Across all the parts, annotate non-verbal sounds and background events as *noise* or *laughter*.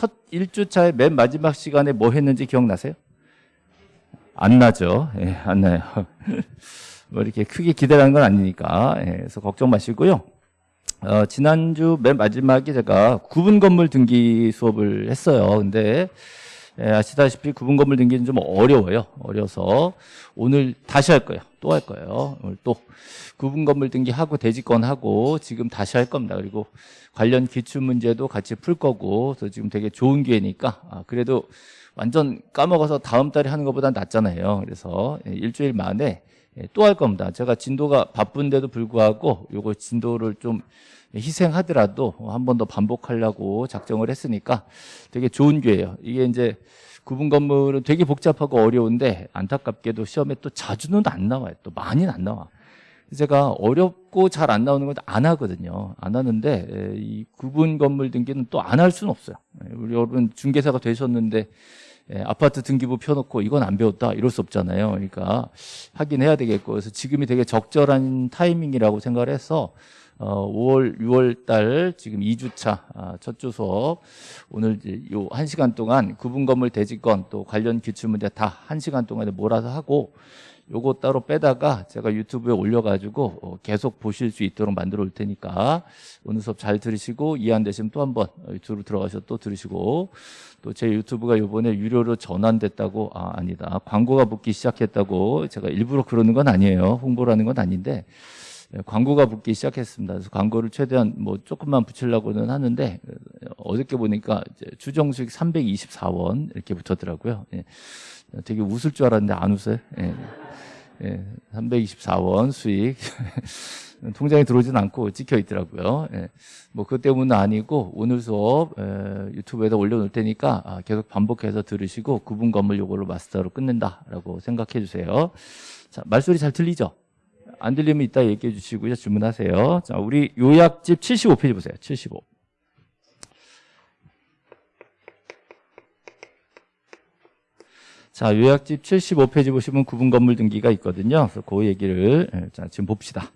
첫 1주차의 맨 마지막 시간에 뭐 했는지 기억나세요? 안 나죠. 예, 안 나요. *laughs* 뭐 이렇게 크게 기대하는 건 아니니까. 예, 그래서 걱정 마시고요. 어, 지난주 맨 마지막에 제가 구분 건물 등기 수업을 했어요. 근데 예, 아시다시피 구분 건물 등기는 좀 어려워요. 어려서 오늘 다시 할 거예요. 또 할 거예요. 오늘 또 구분 건물 등기하고 대지권 하고 지금 다시 할 겁니다. 그리고 관련 기출 문제도 같이 풀 거고 그래서 지금 되게 좋은 기회니까 아, 그래도 완전 까먹어서 다음 달에 하는 것보다 낫잖아요. 그래서 예, 일주일 만에 예, 또 할 겁니다. 제가 진도가 바쁜데도 불구하고 요거 진도를 좀 희생하더라도 한 번 더 반복하려고 작정을 했으니까 되게 좋은 기회예요. 이게 이제 구분 건물은 되게 복잡하고 어려운데 안타깝게도 시험에 또 자주는 안 나와요. 또 많이는 안 나와. 제가 어렵고 잘 안 나오는 건 안 하거든요. 안 하는데 에, 이 구분 건물 등기는 또 안 할 수는 없어요. 에, 우리 여러분 중개사가 되셨는데 에, 아파트 등기부 펴놓고 이건 안 배웠다 이럴 수 없잖아요. 그러니까 하긴 해야 되겠고. 그래서 지금이 되게 적절한 타이밍이라고 생각을 해서 어, 5월, 6월 달 지금 2주차 아, 첫주 수업 오늘 요 1시간 동안 구분 건물 대지권 또 관련 기출 문제 다 1시간 동안에 몰아서 하고 요거 따로 빼다가 제가 유튜브에 올려가지고 어, 계속 보실 수 있도록 만들어 올 테니까 오늘 수업 잘 들으시고 이해 안 되시면 또 한번 유튜브 들어가셔서 또 들으시고 또 제 유튜브가 요번에 유료로 전환됐다고 아 아니다 광고가 붙기 시작했다고 제가 일부러 그러는 건 아니에요 홍보라는 건 아닌데 예, 광고가 붙기 시작했습니다. 그래서 광고를 최대한 뭐 조금만 붙이려고는 하는데 어저께 보니까 추정 수익 324원 이렇게 붙었더라고요. 예. 되게 웃을 줄 알았는데 안 웃어요. 예. 예. 324원 수익 *laughs* 통장에 들어오진 않고 찍혀 있더라고요. 예. 뭐 그것 때문은 아니고 오늘 수업 에, 유튜브에다 올려놓을 테니까 아, 계속 반복해서 들으시고 구분 건물 요걸로 마스터로 끝낸다라고 생각해 주세요. 자 말소리 잘 들리죠? 안 들리면 이따 얘기해 주시고요. 주문하세요. 자, 우리 요약집 75페이지 보세요. 75. 자, 요약집 75페이지 보시면 구분 건물 등기가 있거든요. 그래서 그 얘기를 예, 자, 지금 봅시다.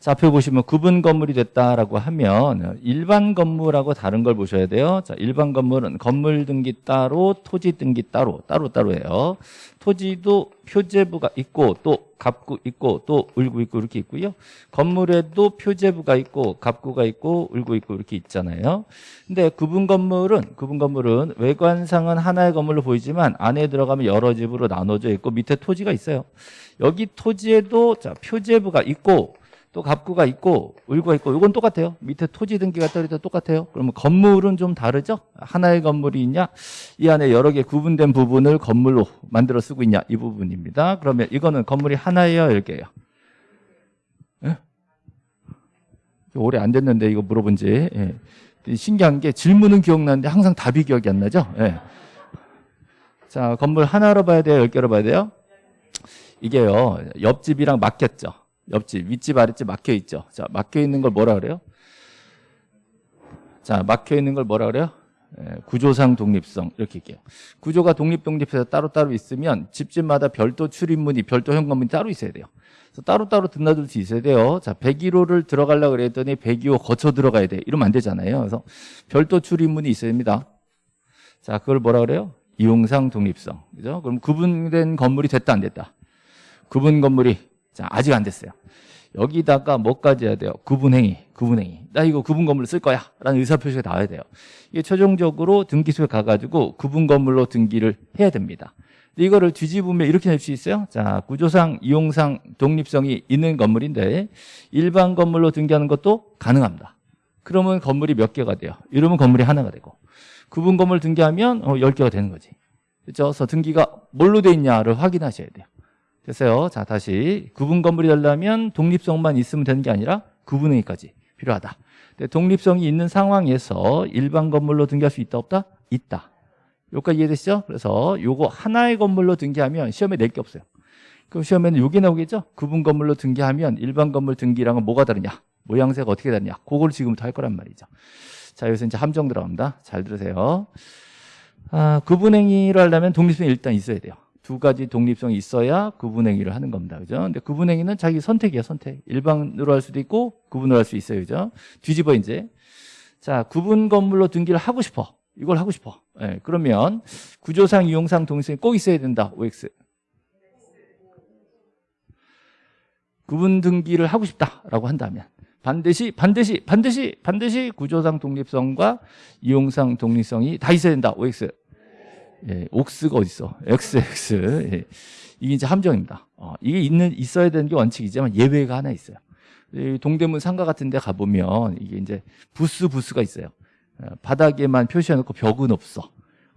자, 앞에 보시면 구분 건물이 됐다라고 하면 일반 건물하고 다른 걸 보셔야 돼요. 자, 일반 건물은 건물 등기 따로, 토지 등기 따로, 따로따로예요. 토지도 표제부가 있고 또 갑구 있고 또 울구 있고 이렇게 있고요. 건물에도 표제부가 있고 갑구가 있고 울구 있고 이렇게 있잖아요. 근데 구분 건물은 구분 건물은 외관상은 하나의 건물로 보이지만 안에 들어가면 여러 집으로 나눠져 있고 밑에 토지가 있어요. 여기 토지에도 자, 표제부가 있고 또 갑구가 있고 울구가 있고 이건 똑같아요. 밑에 토지 등기가 떨어져 똑같아요. 그러면 건물은 좀 다르죠? 하나의 건물이 있냐? 이 안에 여러 개 구분된 부분을 건물로 만들어 쓰고 있냐? 이 부분입니다. 그러면 이거는 건물이 하나예요? 열 개예요? 예? 오래 안 됐는데 이거 물어본 지 예. 신기한 게 질문은 기억나는데 항상 답이 기억이 안 나죠? 예. 자 건물 하나로 봐야 돼요? 열 개로 봐야 돼요? 이게요 옆집이랑 맞겠죠? 옆집, 윗집, 아랫집 막혀 있죠. 자, 막혀 있는 걸 뭐라 그래요? 자, 막혀 있는 걸 뭐라 그래요? 예, 구조상 독립성 이렇게 얘기해요. 구조가 독립 독립해서 따로따로 있으면 집집마다 별도 출입문이 별도 현관문이 따로 있어야 돼요. 그래서 따로따로 드나들 수 있어야 돼요. 자, 101호를 들어가려고 그랬더니 102호 거쳐 들어가야 돼. 이러면 안 되잖아요. 그래서 별도 출입문이 있어야 됩니다. 자, 그걸 뭐라 그래요? 이용상 독립성. 그죠? 그럼 구분된 건물이 됐다 안 됐다? 구분 건물이 자, 아직 안 됐어요. 여기다가 뭐까지 해야 돼요? 구분행위, 구분행위. 나 이거 구분 건물로 쓸 거야. 라는 의사표시가 나와야 돼요. 이게 최종적으로 등기소에 가가지고 구분 건물로 등기를 해야 됩니다. 이거를 뒤집으면 이렇게 낼 수 있어요. 자, 구조상, 이용상, 독립성이 있는 건물인데 일반 건물로 등기하는 것도 가능합니다. 그러면 건물이 몇 개가 돼요? 이러면 건물이 하나가 되고 구분 건물 등기하면 어, 10개가 되는 거지. 그렇죠? 그래서 등기가 뭘로 돼 있냐를 확인하셔야 돼요. 됐어요. 자, 다시 구분 건물이 되려면 독립성만 있으면 되는 게 아니라 구분행위까지 필요하다. 독립성이 있는 상황에서 일반 건물로 등기할 수 있다 없다? 있다. 여기까지 이해되시죠? 그래서 요거 하나의 건물로 등기하면 시험에 낼 게 없어요. 그럼 시험에는 요게 나오겠죠? 구분 건물로 등기하면 일반 건물 등기랑은 뭐가 다르냐? 모양새가 어떻게 다르냐? 그걸 지금부터 할 거란 말이죠. 자, 여기서 이제 함정 들어갑니다. 잘 들으세요. 아, 구분행위를 하려면 독립성이 일단 있어야 돼요. 두 가지 독립성이 있어야 구분행위를 하는 겁니다. 그죠? 근데 구분행위는 자기 선택이야, 선택. 일반으로 할 수도 있고 구분으로 할 수 있어요. 그죠? 뒤집어 이제. 자, 구분 건물로 등기를 하고 싶어. 이걸 하고 싶어. 예, 그러면 구조상, 이용상, 동일성이 꼭 있어야 된다. OX. 구분 등기를 하고 싶다라고 한다면 반드시 반드시 반드시 반드시 구조상 독립성과 이용상 독립성이 다 있어야 된다. OX. 예, 옥스가 어디 있어? XX. 예. 이게 이제 함정입니다. 어, 이게 있는 있어야 되는 게 원칙이지만 예외가 하나 있어요. 이 동대문 상가 같은 데 가보면 이게 이제 부스 부스가 있어요. 어, 바닥에만 표시해놓고 벽은 없어.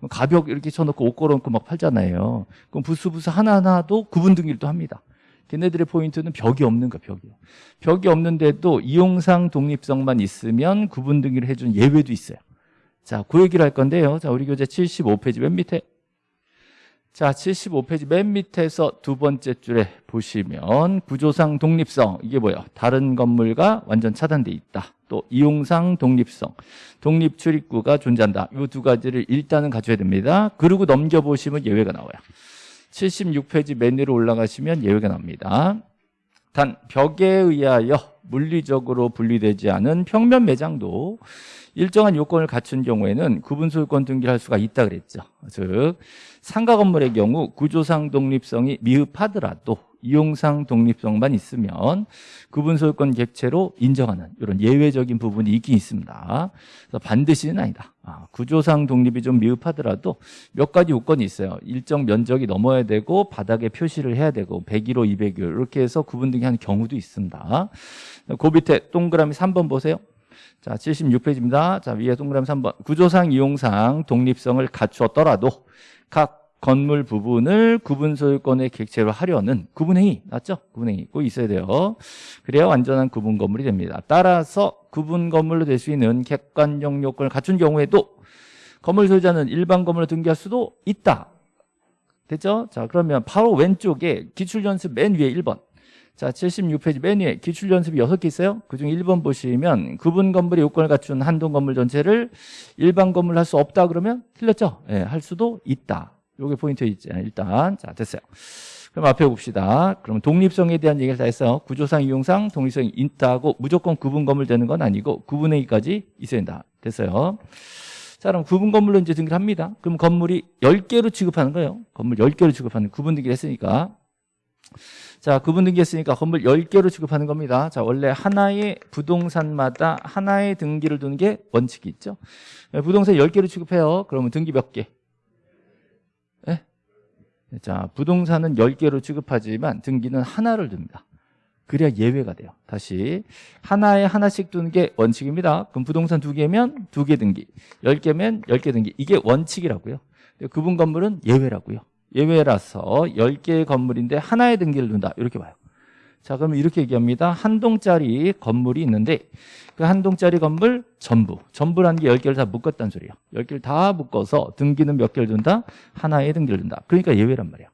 가벽 이렇게 쳐놓고 옷 걸어놓고 막 팔잖아요. 그럼 부스 부스 하나하나도 구분 등기를 또 합니다. 걔네들의 포인트는 벽이 없는 거야, 벽이. 벽이 없는데도 이용상 독립성만 있으면 구분 등기를 해준 예외도 있어요. 자, 그 얘기를 할 건데요. 자, 우리 교재 75페이지 맨 밑에. 자, 75페이지 맨 밑에서 두 번째 줄에 보시면 구조상 독립성 이게 뭐예요? 다른 건물과 완전 차단돼 있다. 또 이용상 독립성, 독립 출입구가 존재한다. 이 두 가지를 일단은 갖춰야 됩니다. 그리고 넘겨보시면 예외가 나와요. 76페이지 맨 위로 올라가시면 예외가 나옵니다. 단 벽에 의하여 물리적으로 분리되지 않은 평면 매장도 일정한 요건을 갖춘 경우에는 구분 소유권 등기를 할 수가 있다 그랬죠. 즉 상가 건물의 경우 구조상 독립성이 미흡하더라도 이용상 독립성만 있으면 구분 소유권 객체로 인정하는 이런 예외적인 부분이 있긴 있습니다. 그래서 반드시는 아니다. 아, 구조상 독립이 좀 미흡하더라도 몇 가지 요건이 있어요. 일정 면적이 넘어야 되고 바닥에 표시를 해야 되고 101호, 201호 이렇게 해서 구분 등기하는 경우도 있습니다. 그 밑에 동그라미 3번 보세요. 자, 76페이지입니다. 자, 위에 동그라미 3번. 구조상, 이용상 독립성을 갖추었더라도 각 건물 부분을 구분 소유권의 객체로 하려는 구분행위 맞죠? 구분행위 꼭 있어야 돼요. 그래야 완전한 구분 건물이 됩니다. 따라서 구분 건물로 될 수 있는 객관적 요건을 갖춘 경우에도 건물 소유자는 일반 건물로 등기할 수도 있다. 됐죠? 자, 그러면 바로 왼쪽에 기출 연습 맨 위에 1번. 자, 76페이지 맨 위에 기출 연습이 6개 있어요. 그중 1번 보시면 구분 건물의 요건을 갖춘 한동 건물 전체를 일반 건물로 할수 없다 그러면 틀렸죠? 예, 할 수도 있다. 요게 포인트 있죠. 일단 자, 됐어요. 그럼 앞에 봅시다. 그럼 독립성에 대한 얘기를 다 했어요. 구조상, 이용상 독립성이 있다고 무조건 구분 건물 되는 건 아니고 구분행위까지 있어야 된다. 됐어요. 자, 그럼 구분 건물로 이제 등기를 합니다. 그럼 건물이 10개로 취급하는 거예요. 건물 10개로 취급하는 구분 등기를 했으니까. 자, 구분 등기했으니까 건물 10개로 취급하는 겁니다. 자, 원래 하나의 부동산마다 하나의 등기를 두는 게 원칙이 있죠. 부동산 10개로 취급해요. 그러면 등기 몇 개? 네? 자, 부동산은 10개로 취급하지만 등기는 하나를 둡니다. 그래야 예외가 돼요. 다시 하나에 하나씩 두는 게 원칙입니다. 그럼 부동산 두 개면 두 개 등기, 10개면 10개 등기. 이게 원칙이라고요. 구분 건물은 예외라고요. 예외라서 10개의 건물인데 하나의 등기를 둔다. 이렇게 봐요. 자, 그러면 이렇게 얘기합니다. 한 동짜리 건물이 있는데 그 한 동짜리 건물 전부, 전부라는 게 10개를 다 묶었다는 소리예요. 10개를 다 묶어서 등기는 몇 개를 둔다? 하나의 등기를 둔다. 그러니까 예외란 말이에요.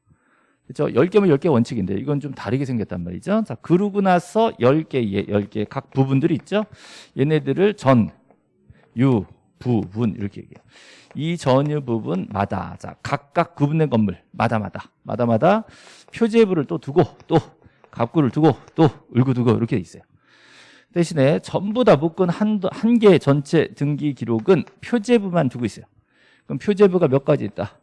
그렇죠? 10개면 10개 원칙인데 이건 좀 다르게 생겼단 말이죠. 자, 그러고 나서 10개, 10개 각 부분들이 있죠. 얘네들을 전, 유, 부 분 이렇게 얘기해요. 이 전유 부분마다 자 각각 구분된 건물 마다마다 마다마다 표제부를 또 두고 또 갑구를 두고 또 울고 두고 이렇게 돼 있어요. 대신에 전부 다 묶은 한개 전체 등기 기록은 표제부만 두고 있어요. 그럼 표제부가 몇 가지 있다?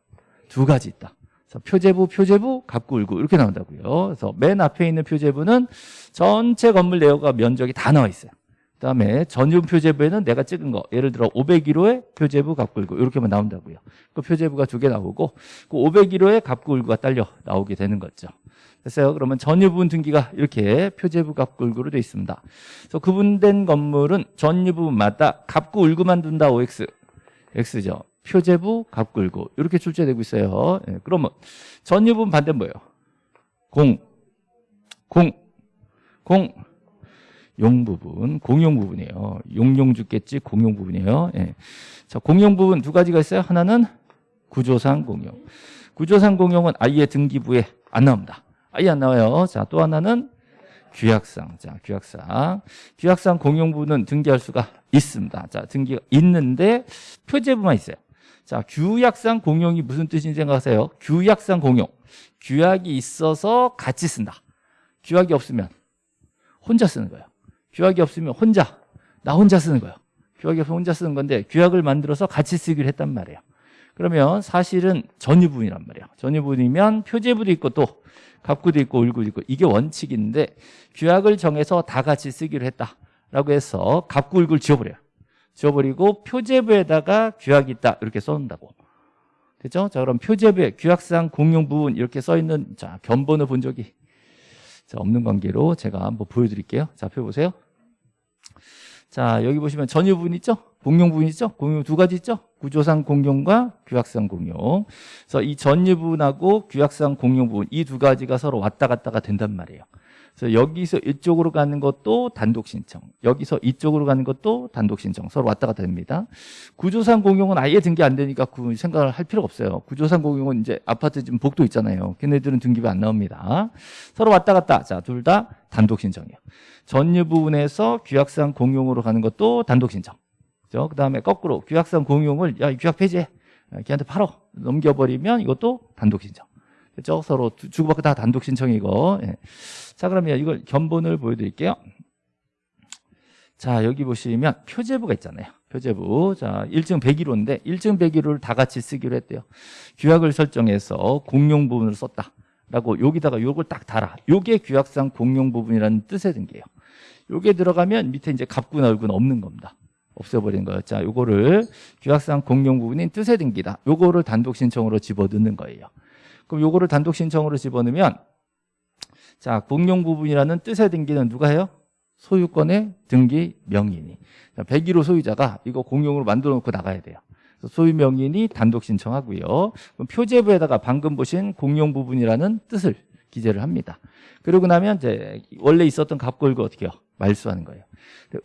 두 가지 있다. 그래서 표제부, 표제부, 갑구, 울고 이렇게 나온다고요. 그래서 맨 앞에 있는 표제부는 전체 건물 내역과 면적이 다 나와 있어요. 그다음에 전용 표제부에는 내가 찍은 거 예를 들어 501호에 표제부 갑굴고 이렇게만 나온다고요. 그 표제부가 두 개 나오고 그 501호에 갑굴구가 딸려 나오게 되는 거죠. 됐어요? 그러면 전유 부분 등기가 이렇게 표제부 갑굴구로 되어 있습니다. 그래서 구분된 건물은 전유 부분마다 갑구 울구만 둔다 OX X죠. 표제부 갑굴구 이렇게 출제되고 있어요. 예, 그러면 전유 부분 반대는 뭐예요? 공, 공, 공. 용 부분, 공용 부분이에요. 용용 죽겠지 공용 부분이에요. 예. 자, 공용 부분 두 가지가 있어요. 하나는 구조상 공용. 구조상 공용은 아예 등기부에 안 나옵니다. 아예 안 나와요. 자, 또 하나는 규약상. 자, 규약상. 규약상 공용 부분은 등기할 수가 있습니다. 자, 등기가 있는데 표제부만 있어요. 자, 규약상 공용이 무슨 뜻인지 생각하세요? 규약상 공용. 규약이 있어서 같이 쓴다. 규약이 없으면 혼자 쓰는 거예요. 규약이 없으면 혼자 나 혼자 쓰는 거예요. 규약에서 혼자 쓰는 건데 규약을 만들어서 같이 쓰기로 했단 말이에요. 그러면 사실은 전유부분이란 말이에요. 전유부분이면 표제부도 있고 또 갑구도 있고 을구도 있고 이게 원칙인데 규약을 정해서 다 같이 쓰기로 했다라고 해서 갑구 을구를 지워버려요. 지워버리고 표제부에다가 규약이 있다 이렇게 써놓는다고. 됐죠? 자 그럼 표제부에 규약상 공용 부분 이렇게 써있는 자 견본을 본 적이 자, 없는 관계로 제가 한번 보여드릴게요. 자, 펴보세요. 자, 여기 보시면 전유 부분 있죠? 공용 부분 있죠? 공용 두 가지 있죠? 구조상 공용과 규약상 공용. 그래서 이 전유 부분하고 규약상 공용 부분 이 두 가지가 서로 왔다 갔다가 된단 말이에요. 그래서 여기서 이쪽으로 가는 것도 단독 신청, 여기서 이쪽으로 가는 것도 단독 신청, 서로 왔다 갔다 됩니다. 구조상 공용은 아예 등기 안 되니까 그 생각을 할 필요가 없어요. 구조상 공용은 이제 아파트 지금 복도 있잖아요. 걔네들은 등기부 안 나옵니다. 서로 왔다 갔다. 자, 둘 다 단독 신청이에요. 전유 부분에서 규약상 공용으로 가는 것도 단독 신청. 그죠? 그 다음에 거꾸로 규약상 공용을 야, 이 규약 폐지해. 걔한테 팔어. 넘겨버리면 이것도 단독 신청. 그죠? 서로 두- 주고받고 다 단독 신청이고. 예. 자, 그러면 이걸 견본을 보여드릴게요. 자, 여기 보시면 표제부가 있잖아요. 표제부. 자, 1층 101호인데 1층 101호를 다 같이 쓰기로 했대요. 규약을 설정해서 공용 부분을 썼다. 라고 여기다가 요걸 딱 달아. 요게 규약상 공용 부분이라는 뜻의 등기예요. 요게 들어가면 밑에 이제 갑구나 얼구는 없는 겁니다. 없애버리는 거예요. 자, 요거를 규약상 공용 부분인 뜻의 등기다. 요거를 단독 신청으로 집어넣는 거예요. 그럼 요거를 단독 신청으로 집어넣으면 자, 공용 부분이라는 뜻의 등기는 누가 해요? 소유권의 등기 명인이. 자, 101호 소유자가 이거 공용으로 만들어 놓고 나가야 돼요. 소유 명인이 단독 신청하고요. 표제부에다가 방금 보신 공용 부분이라는 뜻을 기재를 합니다. 그러고 나면 이제 원래 있었던 갑골구 어떻게 해요? 말소하는 거예요.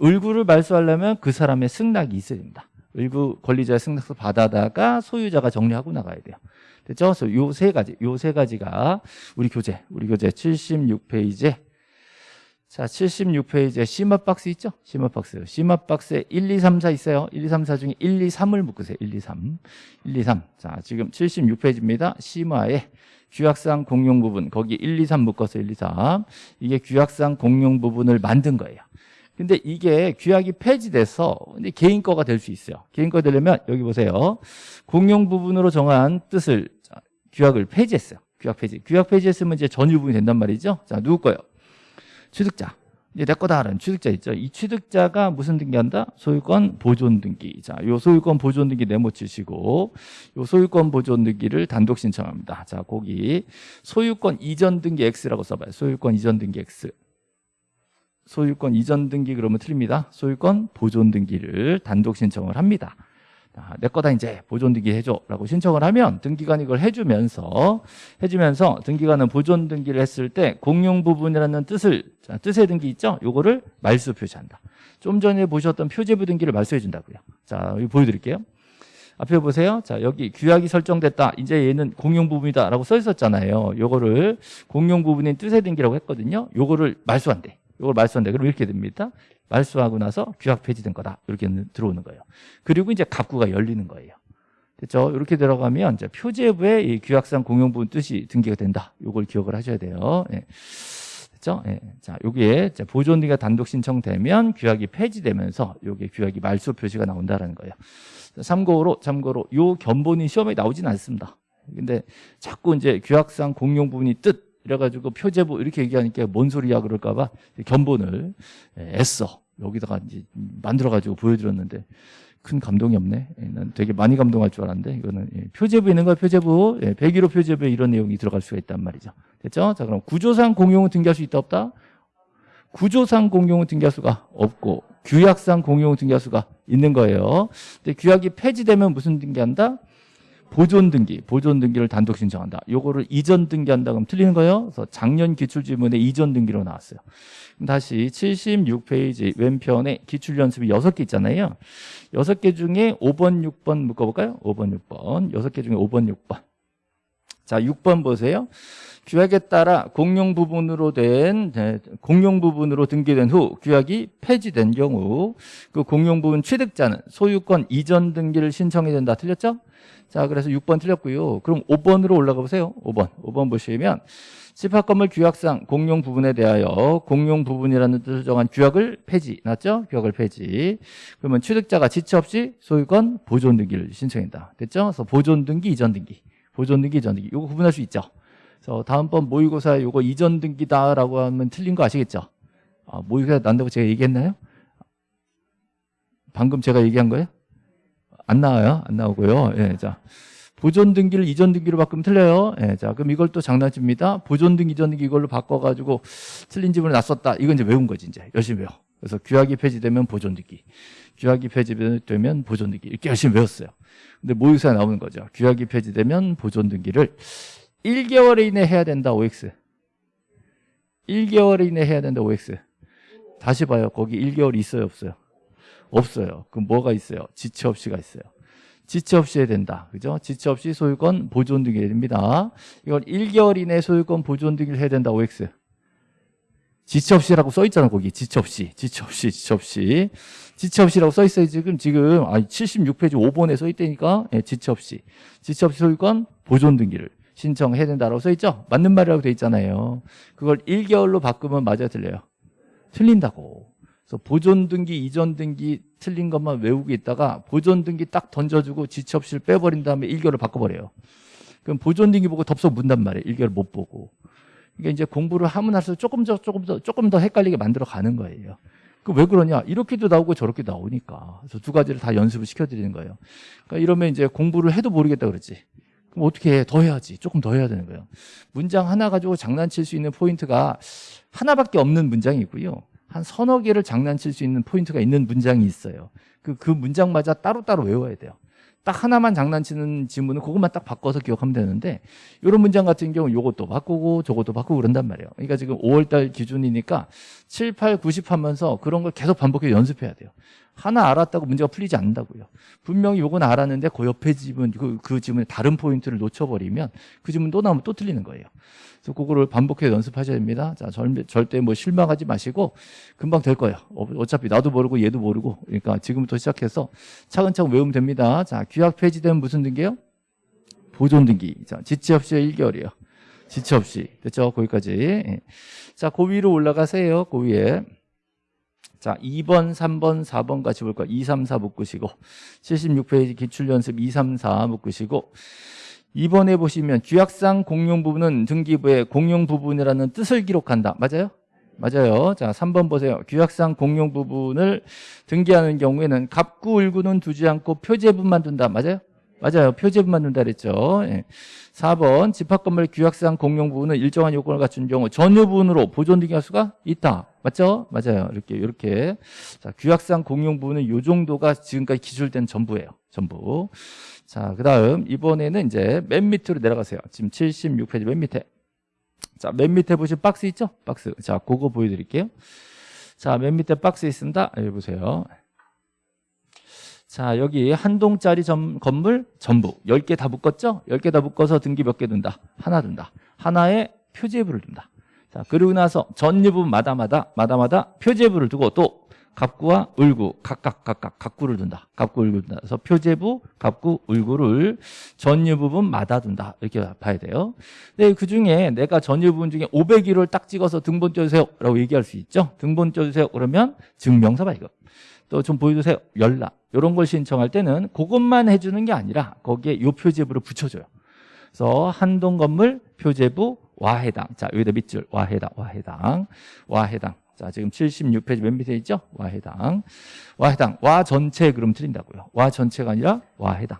을구를 말소하려면 그 사람의 승낙이 있어야 됩니다. 을구 권리자의 승낙서 받아다가 소유자가 정리하고 나가야 돼요. 됐죠? 그래서 요 세 가지, 요 세 가지가 우리 교재, 우리 교재 76페이지에 자, 76페이지에 심화 박스 있죠? 심화 박스. 심화 박스에 1, 2, 3, 4 있어요. 1, 2, 3, 4 중에 1, 2, 3을 묶으세요. 1, 2, 3. 1, 2, 3. 자, 지금 76페이지입니다. 심화에 규약상 공용 부분, 거기 1, 2, 3 묶어서 1, 2, 3. 이게 규약상 공용 부분을 만든 거예요. 근데 이게 규약이 폐지돼서 개인 거가 될 수 있어요. 개인 거 되려면 여기 보세요. 공용 부분으로 정한 뜻을 자, 규약을 폐지했어요. 규약 폐지. 규약 폐지했으면 이제 전유 부분이 된단 말이죠. 자, 누구 거예요? 취득자. 이제 내 거다라는 취득자 있죠. 이 취득자가 무슨 등기한다? 소유권 보존 등기. 자, 요 소유권 보존 등기 네모 치시고 요 소유권 보존 등기를 단독 신청합니다. 자, 거기 소유권 이전 등기 X라고 써봐요. 소유권 이전 등기 X. 소유권 이전 등기 그러면 틀립니다. 소유권 보존 등기를 단독 신청을 합니다. 아, 내 거다 이제 보존 등기 해줘라고 신청을 하면 등기관이 이걸 해주면서 해주면서 등기관은 보존 등기를 했을 때 공용 부분이라는 뜻을 자, 뜻의 등기 있죠? 요거를 말수 표시한다. 좀 전에 보셨던 표제부 등기를 말소해 준다고요. 자, 여기 보여드릴게요. 앞에 보세요. 자, 여기 규약이 설정됐다. 이제 얘는 공용 부분이다라고 써 있었잖아요. 요거를 공용 부분인 뜻의 등기라고 했거든요. 요거를 말소한대. 요걸 말소한대. 그럼 이렇게 됩니다. 말소하고 나서 규약 폐지된 거다. 이렇게 들어오는 거예요. 그리고 이제 갑구가 열리는 거예요. 됐죠? 이렇게 들어가면 이제 표제부에 이 규약상 공용 부분 뜻이 등기가 된다. 요걸 기억을 하셔야 돼요. 예. 됐죠? 예. 자, 여기에 이제 보존 등기가 단독 신청되면 규약이 폐지되면서 요게 규약이 말소 표시가 나온다라는 거예요. 참고로 참고로 요 견본이 시험에 나오진 않습니다. 근데 자꾸 이제 규약상 공용 부분이 뜻 이래가지고 표제부 이렇게 얘기하니까 뭔 소리야 그럴까 봐 견본을 예, 애써 여기다가 이제 만들어가지고 보여드렸는데 큰 감동이 없네. 예, 난 되게 많이 감동할 줄 알았는데 이거는 예, 표제부 있는 거야 표제부. 예, 101호 표제부에 이런 내용이 들어갈 수가 있단 말이죠. 됐죠? 자 그럼 구조상 공용은 등기할 수 있다 없다? 구조상 공용은 등기할 수가 없고 규약상 공용은 등기할 수가 있는 거예요. 근데 규약이 폐지되면 무슨 등기한다? 보존 등기, 보존 등기를 단독 신청한다. 요거를 이전 등기한다 그러면 틀리는 거예요. 그래서 작년 기출 지문에 이전 등기로 나왔어요. 그럼 다시 76페이지 왼편에 기출 연습이 6개 있잖아요. 6개 중에 5번, 6번 묶어 볼까요? 5번, 6번. 6개 중에 5번, 6번. 자, 6번 보세요. 규약에 따라 공용 부분으로 된 네, 공용 부분으로 등기된 후 규약이 폐지된 경우 그 공용 부분 취득자는 소유권 이전 등기를 신청해야 된다. 틀렸죠? 자, 그래서 6번 틀렸고요. 그럼 5번으로 올라가 보세요. 5번. 5번 보시면 집합 건물 규약상 공용 부분에 대하여 공용 부분이라는 뜻을 정한 규약을 폐지. 맞죠? 규약을 폐지. 그러면 취득자가 지체 없이 소유권 보존 등기를 신청한다. 됐죠? 그래서 보존 등기, 이전 등기. 보존 등기, 이전 등기. 이거 구분할 수 있죠? 그래서 다음번 모의고사에 이거 이전 등기다라고 하면 틀린 거 아시겠죠? 아, 모의고사 난다고 제가 얘기했나요? 방금 제가 얘기한 거예요? 안 나와요? 안 나오고요. 예, 자. 보존 등기를 이전 등기로 바꾸면 틀려요. 예, 자, 그럼 이걸 또 장난칩니다. 보존 등기, 이전 등기 이걸로 바꿔가지고 틀린 지문을 놨었다. 이건 이제 외운 거지, 이제. 열심히 외워. 그래서 규약이 폐지되면 보존 등기. 규약이 폐지되면 보존 등기. 이렇게 열심히 외웠어요. 근데 모의고사에 나오는 거죠. 규약이 폐지되면 보존 등기를 1개월 이내 해야 된다, OX. 1개월 이내 해야 된다, OX. 다시 봐요. 거기 1개월 있어요, 없어요? 없어요. 그럼 뭐가 있어요? 지체 없이가 있어요. 지체 없이 해야 된다. 그죠? 지체 없이 소유권 보존 등기 됩니다. 이걸 1개월 이내 소유권 보존 등기를 해야 된다. OX. 지체 없이라고 써 있잖아, 거기. 지체 없이. 지체 없이, 지체 없이. 지체 없이라고 써 있어요, 지금. 지금, 아, 76페이지 5번에 써 있다니까. 예, 지체 없이. 지체 없이 소유권 보존 등기를 신청해야 된다라고 써 있죠? 맞는 말이라고 돼 있잖아요. 그걸 1개월로 바꾸면 맞아 틀려요. 틀린다고. 그래서 보존 등기, 이전 등기 틀린 것만 외우고 있다가 보존 등기 딱 던져주고 지체 없이 빼버린 다음에 1개월을 바꿔버려요. 그럼 보존 등기 보고 덥석 문단 말이에요. 1개월 못 보고. 이게 이제 공부를 하면 할수록 조금 더, 조금 더, 조금 더 헷갈리게 만들어 가는 거예요. 그 왜 그러냐? 이렇게도 나오고 저렇게 나오니까. 그래서 두 가지를 다 연습을 시켜드리는 거예요. 그러니까 이러면 이제 공부를 해도 모르겠다 그러지. 그럼 어떻게 해? 더 해야지. 조금 더 해야 되는 거예요. 문장 하나 가지고 장난칠 수 있는 포인트가 하나밖에 없는 문장이고요. 한 서너 개를 장난칠 수 있는 포인트가 있는 문장이 있어요. 그, 그 문장마다 따로따로 외워야 돼요. 딱 하나만 장난치는 지문은 그것만 딱 바꿔서 기억하면 되는데 이런 문장 같은 경우 요것도 바꾸고 저것도 바꾸고 그런단 말이에요. 그러니까 지금 5월달 기준이니까 7, 8, 90 하면서 그런 걸 계속 반복해서 연습해야 돼요. 하나 알았다고 문제가 풀리지 않는다고요. 분명히 요건 알았는데 그 옆에 지문, 그, 그 지문에 다른 포인트를 놓쳐버리면 그 지문 또 나오면 또 틀리는 거예요. 그래서 그거를 반복해서 연습하셔야 됩니다. 자, 절, 절대 뭐 실망하지 마시고 금방 될 거예요. 어, 어차피 나도 모르고 얘도 모르고 그러니까 지금부터 시작해서 차근차근 외우면 됩니다. 자, 규약 폐지되면 무슨 등기예요? 보존 등기. 자, 지체 없이 1개월이에요. 지체 없이. 됐죠? 거기까지. 예. 자, 그 위로 올라가세요. 그 위에. 자, 2번, 3번, 4번 같이 볼 거예요. 2, 3, 4 묶으시고 76페이지 기출연습 2, 3, 4 묶으시고 2번에 보시면 규약상 공용 부분은 등기부의 공용 부분이라는 뜻을 기록한다. 맞아요? 맞아요. 자, 3번 보세요. 규약상 공용 부분을 등기하는 경우에는 갑구, 을구는 두지 않고 표제분만 둔다. 맞아요? 맞아요. 표제분만 둔다 그랬죠. 예. 4번 집합건물 규약상 공용 부분은 일정한 요건을 갖춘 경우 전유 부분으로 보존 등기할 수가 있다. 맞죠? 맞아요. 이렇게 이렇게 자, 규약상 공용 부분은 요 정도가 지금까지 기술된 전부예요. 전부. 자, 그다음 이번에는 이제 맨 밑으로 내려가세요. 지금 76페이지 맨 밑에. 자, 맨 밑에 보시면 박스 있죠? 박스. 자, 그거 보여 드릴게요. 자, 맨 밑에 박스 있습니다. 여기 보세요. 자, 여기 한 동짜리 점, 건물 전부 10개 다 묶었죠? 10개 다 묶어서 등기 몇 개 둔다? 하나 둔다. 하나에 표제부를 둔다. 자, 그리고 나서 전유분 마다마다 마다마다 표제부를 두고 또 갑구와 을구 각각 각각 갑구를 둔다. 갑구 을구 둔다. 그래서 표제부, 갑구, 을구를 전유 부분 마다 둔다. 이렇게 봐야 돼요. 근데 그 중에 내가 전유 부분 중에 501호를 딱 찍어서 등본 쪄주세요라고 얘기할 수 있죠. 등본 쪄주세요. 그러면 증명서 발급. 또 좀 보여주세요. 연락. 이런 걸 신청할 때는 그것만 해주는 게 아니라 거기에 요 표제부를 붙여줘요. 그래서 한동 건물 표제부 와 해당. 자, 여기다 밑줄 와 해당, 와 해당, 와 해당. 자, 지금 76페이지 맨 밑에 있죠? 와 해당. 와 해당. 와 전체 그럼 틀린다고요. 와 전체가 아니라 와 해당.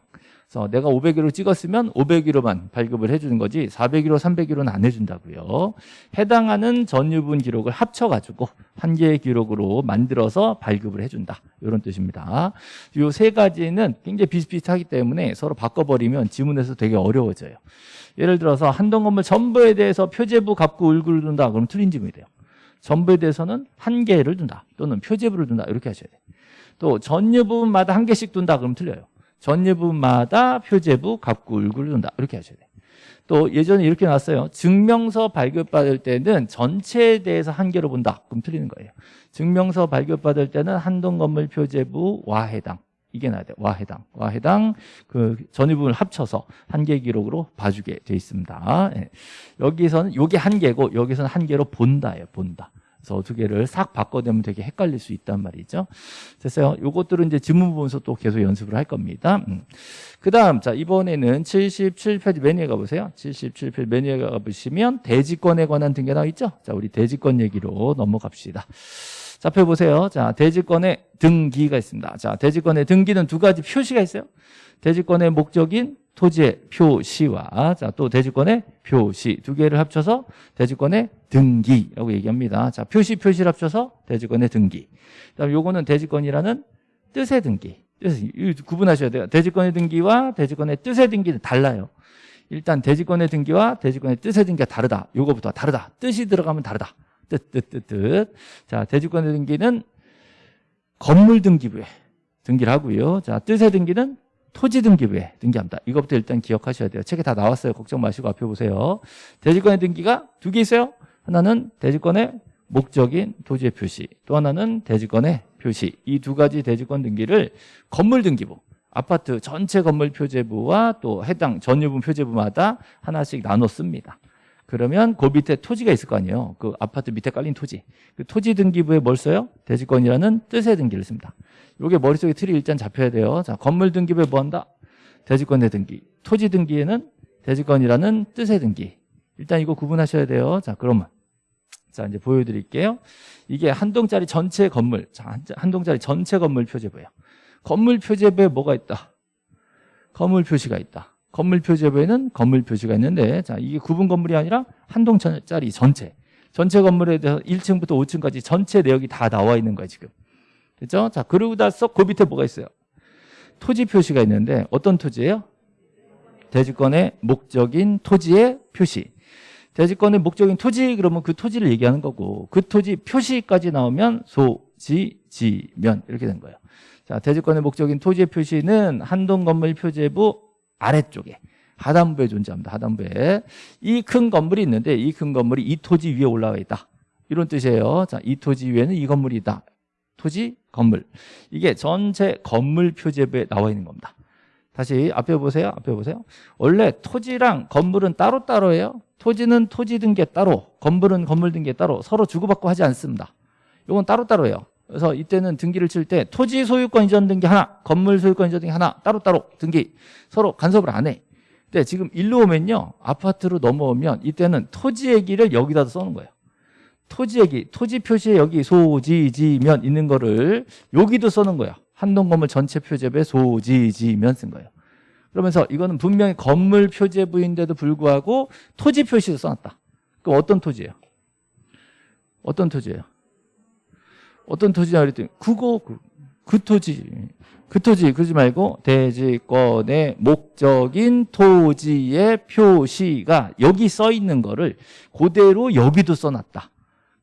그래서 내가 500일로 찍었으면 500일로만 발급을 해주는 거지 400일로 300일로는 안 해준다고요. 해당하는 전유분 기록을 합쳐가지고 한 개의 기록으로 만들어서 발급을 해준다. 이런 뜻입니다. 이 세 가지는 굉장히 비슷비슷하기 때문에 서로 바꿔버리면 지문에서 되게 어려워져요. 예를 들어서 한동 건물 전부에 대해서 표제부 값고 을구를 둔다. 그럼 틀린 지문이 돼요. 전부에 대해서는 한 개를 둔다. 또는 표제부를 둔다. 이렇게 하셔야 돼요. 또 전유 부분마다 한 개씩 둔다. 그럼 틀려요. 전유부마다 표제부, 갑구, 을구를 둔다. 이렇게 하셔야 돼요. 또 예전에 이렇게 나왔어요. 증명서 발급받을 때는 전체에 대해서 한 개로 본다. 그럼 틀리는 거예요. 증명서 발급받을 때는 한동 건물 표제부 와 해당. 이게 나야 돼. 와 해당. 와 해당 그 전유부분을 합쳐서 한 개 기록으로 봐주게 돼 있습니다. 예. 여기서는 요게 한 개고 여기서는 한 개로 본다예요. 본다. 그래서 두 개를 싹 바꿔내면 되게 헷갈릴 수 있단 말이죠. 됐어요. 요것들은 이제 지문 보면서 또 계속 연습을 할 겁니다. 음. 그 다음, 자, 이번에는 77페이지 메뉴에 가보세요. 77페이지 메뉴에 가보시면 대지권에 관한 등기 나와 있죠? 자, 우리 대지권 얘기로 넘어갑시다. 자, 펴보세요. 자, 대지권의 등기가 있습니다. 자, 대지권의 등기는 두 가지 표시가 있어요. 대지권의 목적인 토지의 표시와 자, 또 대지권의 표시 두 개를 합쳐서 대지권의 등기라고 얘기합니다. 자, 표시 표시를 합쳐서 대지권의 등기. 그다음 요거는 대지권이라는 뜻의 등기. 뜻 구분하셔야 돼요. 대지권의 등기와 대지권의 뜻의 등기는 달라요. 일단 대지권의 등기와 대지권의 뜻의 등기가 다르다. 요거부터 다르다. 뜻이 들어가면 다르다. 뜻, 뜻, 뜻, 뜻. 자, 대지권의 등기는 건물 등기부에 등기를 하고요. 자, 뜻의 등기는 토지 등기부에 등기합니다. 이것부터 일단 기억하셔야 돼요. 책에 다 나왔어요. 걱정 마시고 앞에 보세요. 대지권의 등기가 두 개 있어요. 하나는 대지권의 목적인 토지의 표시, 또 하나는 대지권의 표시. 이 두 가지 대지권 등기를 건물 등기부, 아파트 전체 건물 표제부와 또 해당 전유분 표제부마다 하나씩 나눠 씁니다. 그러면 그 밑에 토지가 있을 거 아니에요. 그 아파트 밑에 깔린 토지. 그 토지 등기부에 뭘 써요? 대지권이라는 뜻의 등기를 씁니다. 이게 머릿속에 틀이 일단 잡혀야 돼요. 자, 건물 등기부에 뭐 한다? 대지권의 등기. 토지 등기에는 대지권이라는 뜻의 등기. 일단 이거 구분하셔야 돼요. 자, 그러면 자, 이제 보여드릴게요. 이게 한 동짜리 전체 건물. 자, 한 동짜리 전체 건물 표제부예요. 건물 표제부에 뭐가 있다? 건물 표시가 있다. 건물 표제부에는 건물 표시가 있는데 자 이게 구분 건물이 아니라 한 동짜리 전체 전체 건물에 대해서 1층부터 5층까지 전체 내역이 다 나와 있는 거예요 지금 됐죠? 자 그러고 나서 그 밑에 뭐가 있어요? 토지 표시가 있는데 어떤 토지예요? 대지권의 목적인 토지의 표시 대지권의 목적인 토지 그러면 그 토지를 얘기하는 거고 그 토지 표시까지 나오면 소지 지면 이렇게 된 거예요 자 대지권의 목적인 토지의 표시는 한동 건물 표제부 아래쪽에 하단부에 존재합니다. 하단부에 이 큰 건물이 있는데 이 큰 건물이 이 토지 위에 올라와 있다. 이런 뜻이에요. 자, 이 토지 위에는 이 건물이 있다. 토지, 건물. 이게 전체 건물 표제부에 나와 있는 겁니다. 다시 앞에 보세요. 앞에 보세요. 원래 토지랑 건물은 따로따로예요. 토지는 토지 등기 따로, 건물은 건물 등기 따로 서로 주고받고 하지 않습니다. 이건 따로따로예요. 그래서 이때는 등기를 칠 때 토지 소유권 이전 등기 하나, 건물 소유권 이전 등기 하나 따로따로 등기 서로 간섭을 안 해. 근데 지금 일로 오면요. 아파트로 넘어오면 이때는 토지 얘기를 여기다 써는 거예요. 토지 얘기, 토지 표시에 여기 소지지면 있는 거를 여기도 써는 거야. 한동 건물 전체 표제부에 소지지면 쓴 거예요. 그러면서 이거는 분명히 건물 표제부인데도 불구하고 토지 표시도 써놨다. 그럼 어떤 토지예요? 어떤 토지예요? 어떤 토지냐 그랬더니 그거 그, 그 토지 그 토지 그러지 말고 대지권의 목적인 토지의 표시가 여기 써 있는 거를 그대로 여기도 써놨다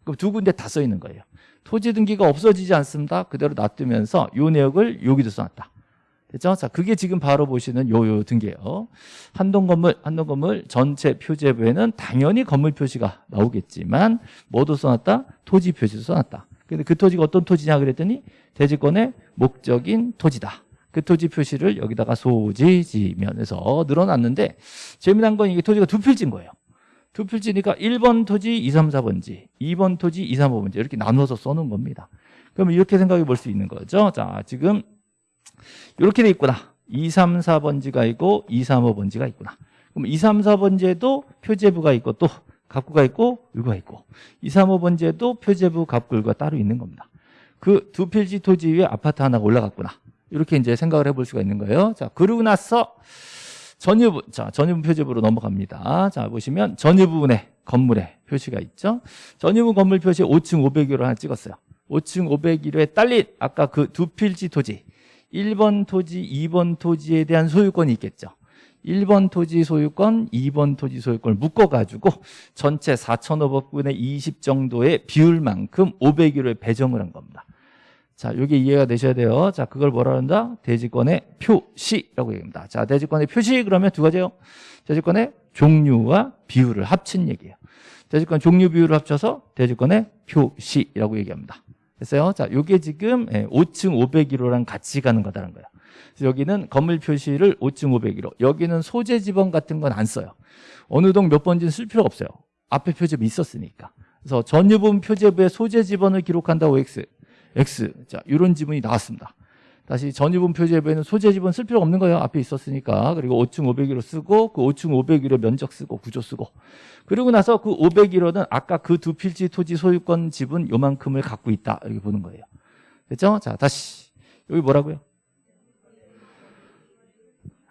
그럼 두 군데 다 써 있는 거예요 토지 등기가 없어지지 않습니다 그대로 놔두면서 요 내역을 여기도 써놨다 됐죠? 자, 그게 지금 바로 보시는 요, 요 등기예요. 한동 건물, 한동 건물 전체 표제부에는 당연히 건물 표시가 나오겠지만 뭐도 써놨다? 토지 표시도 써놨다. 근데 그 토지가 어떤 토지냐 그랬더니 대지권의 목적인 토지다. 그 토지 표시를 여기다가 소지지면에서 늘어났는데 재미난 건 이게 토지가 두 필지인 거예요. 두 필지니까 1번 토지 2, 3, 4번지, 2번 토지 2, 3, 5번지 이렇게 나눠서 써놓은 겁니다. 그러면 이렇게 생각해 볼 수 있는 거죠. 자, 지금 이렇게 돼 있구나. 2, 3, 4번지가 있고 2, 3, 5번지가 있구나. 그럼 2, 3, 4번지에도 표제부가 있고 또 갑구가 있고 율가 있고 2, 3, 5번지에도 표제부 갑굴과 따로 있는 겁니다. 그 두 필지 토지 위에 아파트 하나가 올라갔구나. 이렇게 이제 생각을 해볼 수가 있는 거예요. 자, 그러고 나서 전유부, 자, 전유부 표제부로 넘어갑니다. 자, 보시면 전유부분에 건물에 표시가 있죠. 전유부 건물 표시 5층 500유로 하나 찍었어요. 5층 500유로에 딸린 아까 그 두 필지 토지 1번 토지, 2번 토지에 대한 소유권이 있겠죠. 1번 토지 소유권, 2번 토지 소유권을 묶어가지고 전체 4,500분의 20 정도의 비율만큼 500일을 배정을 한 겁니다. 자, 이게 이해가 되셔야 돼요. 자, 그걸 뭐라 한다? 대지권의 표시라고 얘기합니다. 자, 대지권의 표시 그러면 두 가지요. 대지권의 종류와 비율을 합친 얘기예요. 대지권 종류 비율을 합쳐서 대지권의 표시라고 얘기합니다. 됐어요? 자, 요게 지금 5층 501호랑 같이 가는 거다라는 거예요. 여기는 건물 표시를 5층 501호. 여기는 소재 지번 같은 건 안 써요. 어느 동 몇 번지는 쓸 필요가 없어요. 앞에 표제부 있었으니까. 그래서 전유분 표제부의 소재 지번을 기록한다고 X. X. 자, 이런 지문이 나왔습니다. 다시 전유분 표제부에는 소재 지번 쓸 필요 없는 거예요. 앞에 있었으니까. 그리고 5층 501호 쓰고 그 5층 501호 면적 쓰고 구조 쓰고. 그리고 나서 그 501호는 아까 그 두 필지 토지 소유권 지분 요만큼을 갖고 있다. 이렇게 보는 거예요. 됐죠? 자, 다시. 여기 뭐라고요?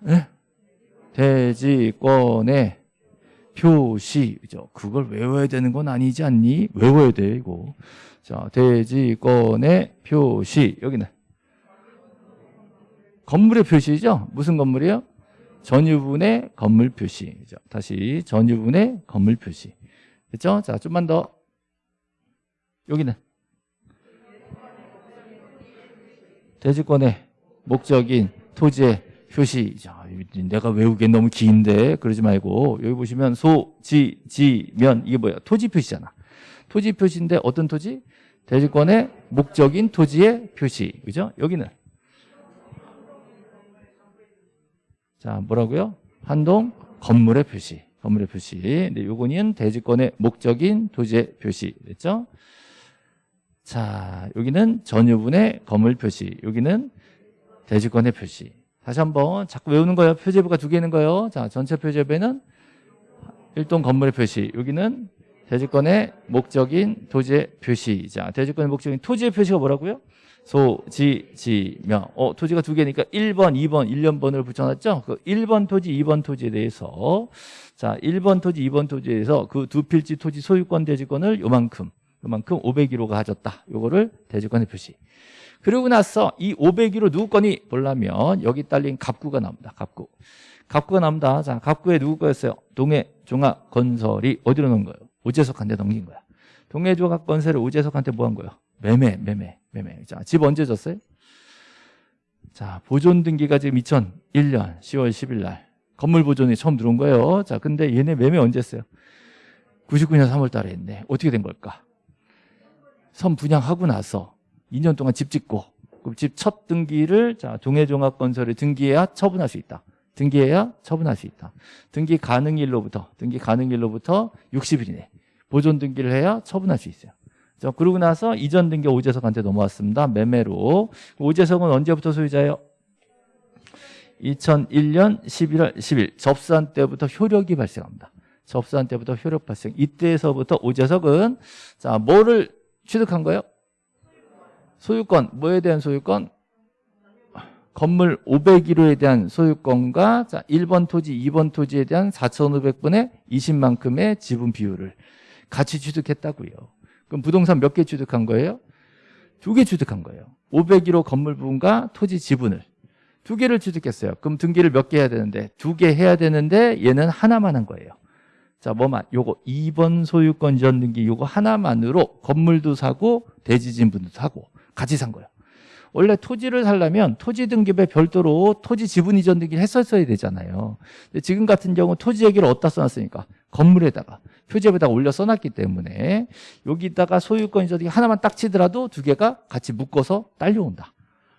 네? 대지권의 표시. 그죠? 그걸 외워야 되는 건 아니지 않니? 외워야 돼, 이거. 자, 대지권의 표시. 여기는. 건물의 표시죠? 무슨 건물이요? 전유분의 건물 표시. 그죠? 다시 전유분의 건물 표시. 됐죠? 자, 좀만 더. 여기는. 대지권의 목적인 토지의 표시. 자, 내가 외우기엔 너무 긴데 그러지 말고 여기 보시면 소, 지, 지, 면 이게 뭐야? 토지 표시잖아. 토지 표시인데 어떤 토지? 대지권의 목적인 토지의 표시. 그죠? 여기는 자, 뭐라고요? 한동 건물의 표시. 건물의 표시. 근데 요거는 대지권의 목적인 토지의 표시. 됐죠? 자, 여기는 전유분의 건물 표시. 여기는 대지권의 표시. 다시 한번 자꾸 외우는 거예요. 표제부가 두 개 있는 거예요. 자, 전체 표제부에는 일동 건물의 표시. 여기는 대지권의 목적인 토지의 표시. 자, 대지권의 목적인 토지의 표시가 뭐라고요? 소, 지, 지, 명. 어, 토지가 두 개니까 1번, 2번, 1년번을 붙여놨죠? 그 1번 토지, 2번 토지에 대해서 자, 1번 토지, 2번 토지에 대해서 그 두 필지 토지 소유권 대지권을 요만큼, 요만큼 501호가 가졌다. 요거를 대지권의 표시. 그러고 나서 이 501호 누구 거니 보려면 여기 딸린 갑구가 나옵니다. 갑구. 갑구가 나옵니다. 자, 갑구에 누구 거였어요? 동해 종합 건설이 어디로 넣은 거예요? 오재석한테 넘긴 거야. 동해 종합 건설을 오재석한테 뭐 한 거예요? 매매, 매매, 매매. 자, 집 언제 줬어요? 자, 보존 등기가 지금 2001년 10월 10일 날 건물 보존이 처음 들어온 거예요. 자, 근데 얘네 매매 언제 했어요? 99년 3월 달에 했네. 어떻게 된 걸까? 선 분양하고 나서 2년 동안 집 짓고 그럼 집 첫 등기를 자 동해종합건설에 등기해야 처분할 수 있다. 등기해야 처분할 수 있다. 등기 가능일로부터 등기 가능일로부터 60일이네. 보존 등기를 해야 처분할 수 있어요. 자, 그러고 나서 이전 등기 오재석한테 넘어왔습니다. 매매로. 오재석은 언제부터 소유자예요? 2001년 11월 10일 접수한 때부터 효력이 발생합니다. 접수한 때부터 효력 발생. 이때에서부터 오재석은 자 뭐를 취득한 거예요? 소유권, 뭐에 대한 소유권? 건물 501호에 대한 소유권과 자, 1번 토지, 2번 토지에 대한 4,500분의 20만큼의 지분 비율을 같이 취득했다고요. 그럼 부동산 몇 개 취득한 거예요? 두 개 취득한 거예요. 501호 건물 부분과 토지 지분을 두 개를 취득했어요. 그럼 등기를 몇 개 해야 되는데 두 개 해야 되는데 얘는 하나만 한 거예요. 자, 뭐만 요거 2번 소유권 이전 등기 요거 하나만으로 건물도 사고 대지 지분도 사고 같이 산 거예요. 원래 토지를 살려면 토지 등기부에 별도로 토지 지분 이전 등기를 했었어야 되잖아요. 지금 같은 경우 토지 얘기를 어디다 써놨으니까 건물에다가 표제에다가 올려 써놨기 때문에 여기다가 소유권 이전 등기 하나만 딱 치더라도 두 개가 같이 묶어서 딸려온다.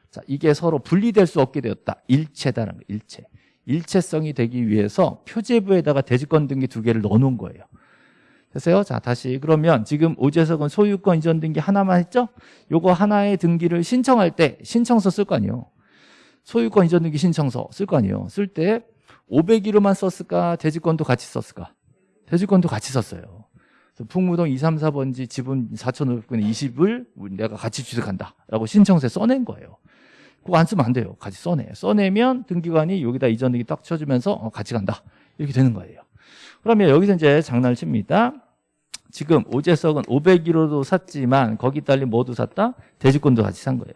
자, 이게 서로 분리될 수 없게 되었다. 일체다라는 거예요. 일체. 일체성이 되기 위해서 표제부에다가 대지권 등기 두 개를 넣어놓은 거예요. 됐어요? 자, 다시 그러면 지금 오재석은 소유권 이전 등기 하나만 했죠? 요거 하나의 등기를 신청할 때 신청서 쓸 거 아니에요. 소유권 이전 등기 신청서 쓸 거 아니에요. 쓸 때 501호만 썼을까? 대지권도 같이 썼을까? 대지권도 같이 썼어요. 풍무동 2, 3, 4번지 지분 4,500분의 20을 내가 같이 취득한다. 라고 신청서에 써낸 거예요. 그거 안 쓰면 안 돼요. 같이 써내. 써내면 등기관이 여기다 이전 등기 딱 쳐주면서 어, 같이 간다. 이렇게 되는 거예요. 그러면 여기서 이제 장난을 칩니다. 지금 오재석은 501호도 샀지만 거기 딸린 뭐도 샀다? 대지권도 같이 산 거예요.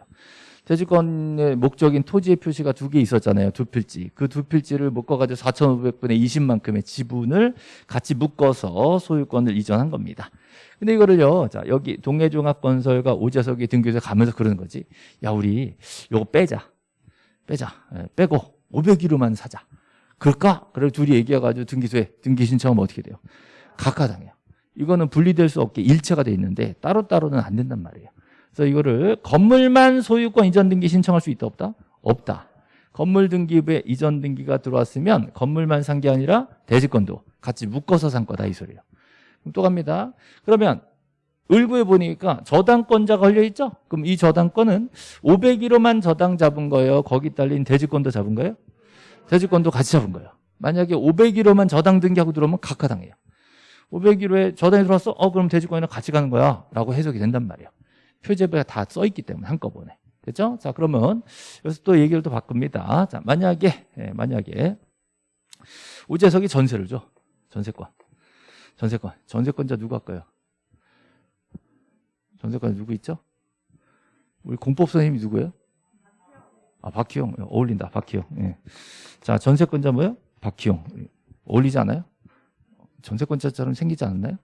대지권의 목적인 토지의 표시가 두 개 있었잖아요. 두 필지. 그 두 필지를 묶어가지고 4,500분의 20만큼의 지분을 같이 묶어서 소유권을 이전한 겁니다. 근데 이거를요, 자, 여기 동해종합건설과 오재석이 등교해서 가면서 그러는 거지. 야, 우리 요거 빼자. 빼자. 예, 빼고 500위로만 사자. 그럴까? 그래 둘이 얘기해가지고 등기소에 등기 신청하면 어떻게 돼요? 각하당해요. 이거는 분리될 수 없게 일체가 돼 있는데 따로따로는 안 된단 말이에요. 그래서 이거를 건물만 소유권 이전 등기 신청할 수 있다 없다? 없다. 건물 등기부에 이전 등기가 들어왔으면 건물만 산 게 아니라 대지권도 같이 묶어서 산 거다 이 소리예요. 그럼 또 갑니다. 그러면 을구에 보니까 저당권자가 걸려 있죠? 그럼 이 저당권은 501호만 저당 잡은 거예요. 거기 딸린 대지권도 잡은 거예요? 대지권도 같이 잡은 거예요. 만약에 501호만 저당 등기하고 들어오면 각하당해요. 501호에 저당이 들어왔어? 어 그럼 대지권이랑 같이 가는 거야 라고 해석이 된단 말이에요. 표제부에 다 써있기 때문에 한꺼번에. 됐죠? 자 그러면 여기서 또 얘기를 또 바꿉니다. 자 만약에 예, 만약에 우재석이 전세를 줘. 전세권. 전세권. 전세권자 누구 할까요? 전세권 누구 있죠? 우리 공법 선생님이 누구예요? 아, 박희용. 어울린다. 박희용. 예. 자, 전세권자 뭐예요? 박희용. 어울리지 않아요? 전세권자처럼 생기지 않았나요?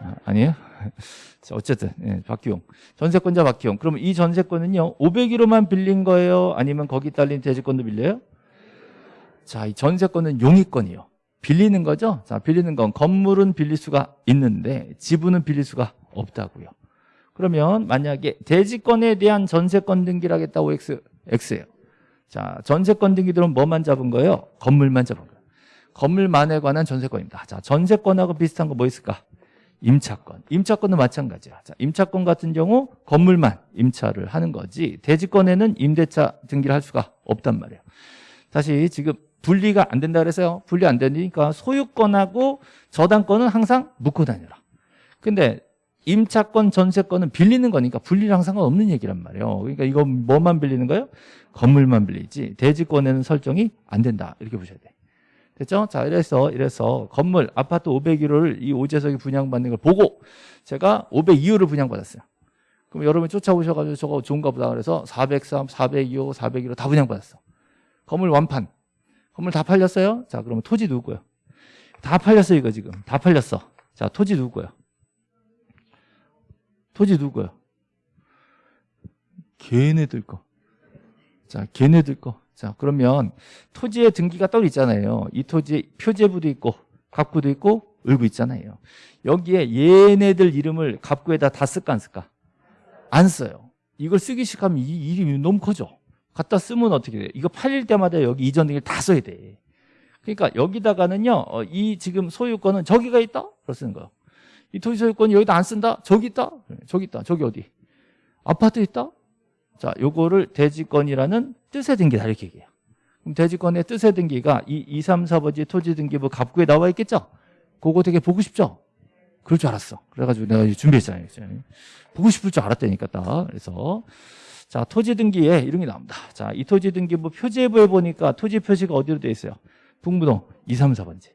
아, 아니에요? *laughs* 자, 어쨌든, 예, 박기용. 전세권자 박기용. 그러면 이 전세권은요, 501호만 빌린 거예요? 아니면 거기 딸린 대지권도 빌려요? 자, 이 전세권은 용의권이요. 빌리는 거죠? 자, 빌리는 건 건물은 빌릴 수가 있는데 지분은 빌릴 수가 없다고요. 그러면 만약에 대지권에 대한 전세권 등기를 하겠다 OX, X예요. 자, 전세권 등기 들은 뭐만 잡은 거예요? 건물만 잡은 거예요. 건물만에 관한 전세권입니다. 자, 전세권하고 비슷한 거 뭐 있을까? 임차권. 임차권도 마찬가지야. 자, 임차권 같은 경우 건물만 임차를 하는 거지 대지권에는 임대차 등기를 할 수가 없단 말이에요. 다시 지금 분리가 안 된다 그래서요. 분리 안 되니까 소유권하고 저당권은 항상 묶고 다녀라. 근데 임차권, 전세권은 빌리는 거니까 분리랑 상관없는 얘기란 말이에요. 그러니까 이거 뭐만 빌리는 거예요? 건물만 빌리지 대지권에는 설정이 안 된다. 이렇게 보셔야 돼. 됐죠? 자, 이래서, 이래서 건물, 아파트 501호를 이 오재석이 분양받는 걸 보고 제가 502호를 분양받았어요. 그럼 여러분이 쫓아오셔가지고 저거 좋은가 보다 그래서 403, 402호, 401호 다 분양받았어. 건물 완판. 건물 다 팔렸어요? 자, 그러면 토지 누구고요? 다 팔렸어, 이거 지금. 다 팔렸어. 자, 토지 누구고요? 토지 누구고요? 걔네들 거. 자, 걔네들 거. 자, 그러면 토지의 등기가 따로 있잖아요. 이 토지에 표제부도 있고 갑구도 있고 을구 있잖아요. 여기에 얘네들 이름을 갑구에다 다 쓸까 안 쓸까? 안 써요. 이걸 쓰기 시작하면 이 이름이 너무 커져. 갖다 쓰면 어떻게 돼요? 이거 팔릴 때마다 여기 이전 등기를 다 써야 돼. 그러니까 여기다가는요. 어, 이 지금 소유권은 저기가 있다? 그렇 쓰는 거예요. 이 토지 소유권 여기다 안 쓴다? 저기 있다? 저기 있다. 저기 어디? 아파트 있다? 자, 요거를 대지권이라는 뜻의 등기다 이렇게 얘기해요. 그럼 대지권의 뜻의 등기가 이 2, 3, 4번지 토지 등기부 갑구에 나와 있겠죠? 그거 되게 보고 싶죠? 그럴 줄 알았어. 그래가지고 내가 준비했잖아요. 보고 싶을 줄 알았다니까 딱. 그래서 자 토지 등기에 이런 게 나옵니다. 자이 토지 등기부 표제부에 보니까 토지 표시가 어디로 되어 있어요? 북무동 2, 3, 4번지.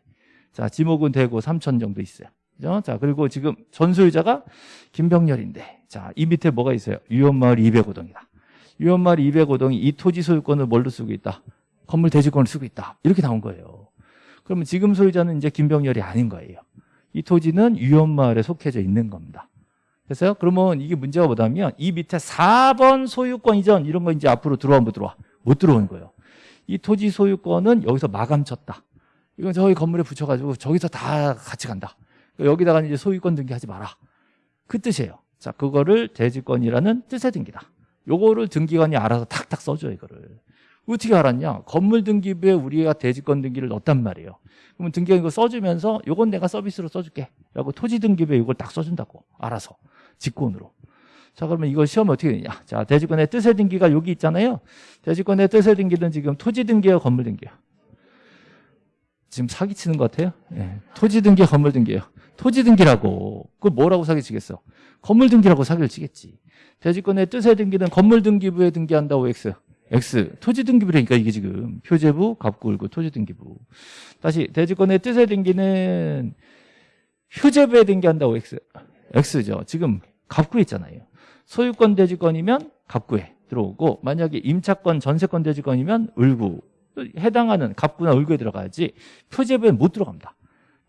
자 지목은 대구 3천 정도 있어요. 그죠? 자 그리고 지금 전소유자가 김병렬인데 자 이 밑에 뭐가 있어요? 유원마을 205동이다. 유원마을 205동이 이 토지 소유권을 뭘로 쓰고 있다? 건물 대지권을 쓰고 있다. 이렇게 나온 거예요. 그러면 지금 소유자는 이제 김병렬이 아닌 거예요. 이 토지는 유원마을에 속해져 있는 겁니다. 그래서요? 그러면 이게 문제가 뭐냐면 이 밑에 4번 소유권 이전 이런 거 이제 앞으로 들어와 못 들어와? 못 들어오는 거예요. 이 토지 소유권은 여기서 마감 쳤다. 이건 저희 건물에 붙여가지고 저기서 다 같이 간다. 여기다가 이제 소유권 등기하지 마라. 그 뜻이에요. 자, 그거를 대지권이라는 뜻의 등기다. 요거를 등기관이 알아서 탁탁 써줘 이거를. 어떻게 알았냐? 건물 등기부에 우리가 대지권 등기를 넣었단 말이에요. 그러면 등기관 이거 써주면서 요건 내가 서비스로 써줄게. 라고 토지 등기부에 이걸 딱 써준다고. 알아서. 직권으로. 자 그러면 이걸 시험에 어떻게 되냐? 자 대지권의 뜻의 등기가 여기 있잖아요. 대지권의 뜻의 등기는 지금 토지 등기예요, 건물 등기예요. 지금 사기치는 것 같아요. 예. 토지 등기, 건물 등기예요. 토지 등기라고. 그걸 뭐라고 사기치겠어? 건물 등기라고 사기를 치겠지. 대지권의 뜻의 등기는 건물 등기부에 등기한다고 X. X. 토지 등기부라니까 이게 지금 표제부, 갑구울구, 토지 등기부. 다시 대지권의 뜻의 등기는 휴제부에 등기한다고 X. X죠. 지금 갑구에 있잖아요. 소유권 대지권이면 갑구에 들어오고 만약에 임차권, 전세권, 대지권이면 을구 해당하는 갑구나 을구에 들어가야지 표제부에는 못 들어갑니다.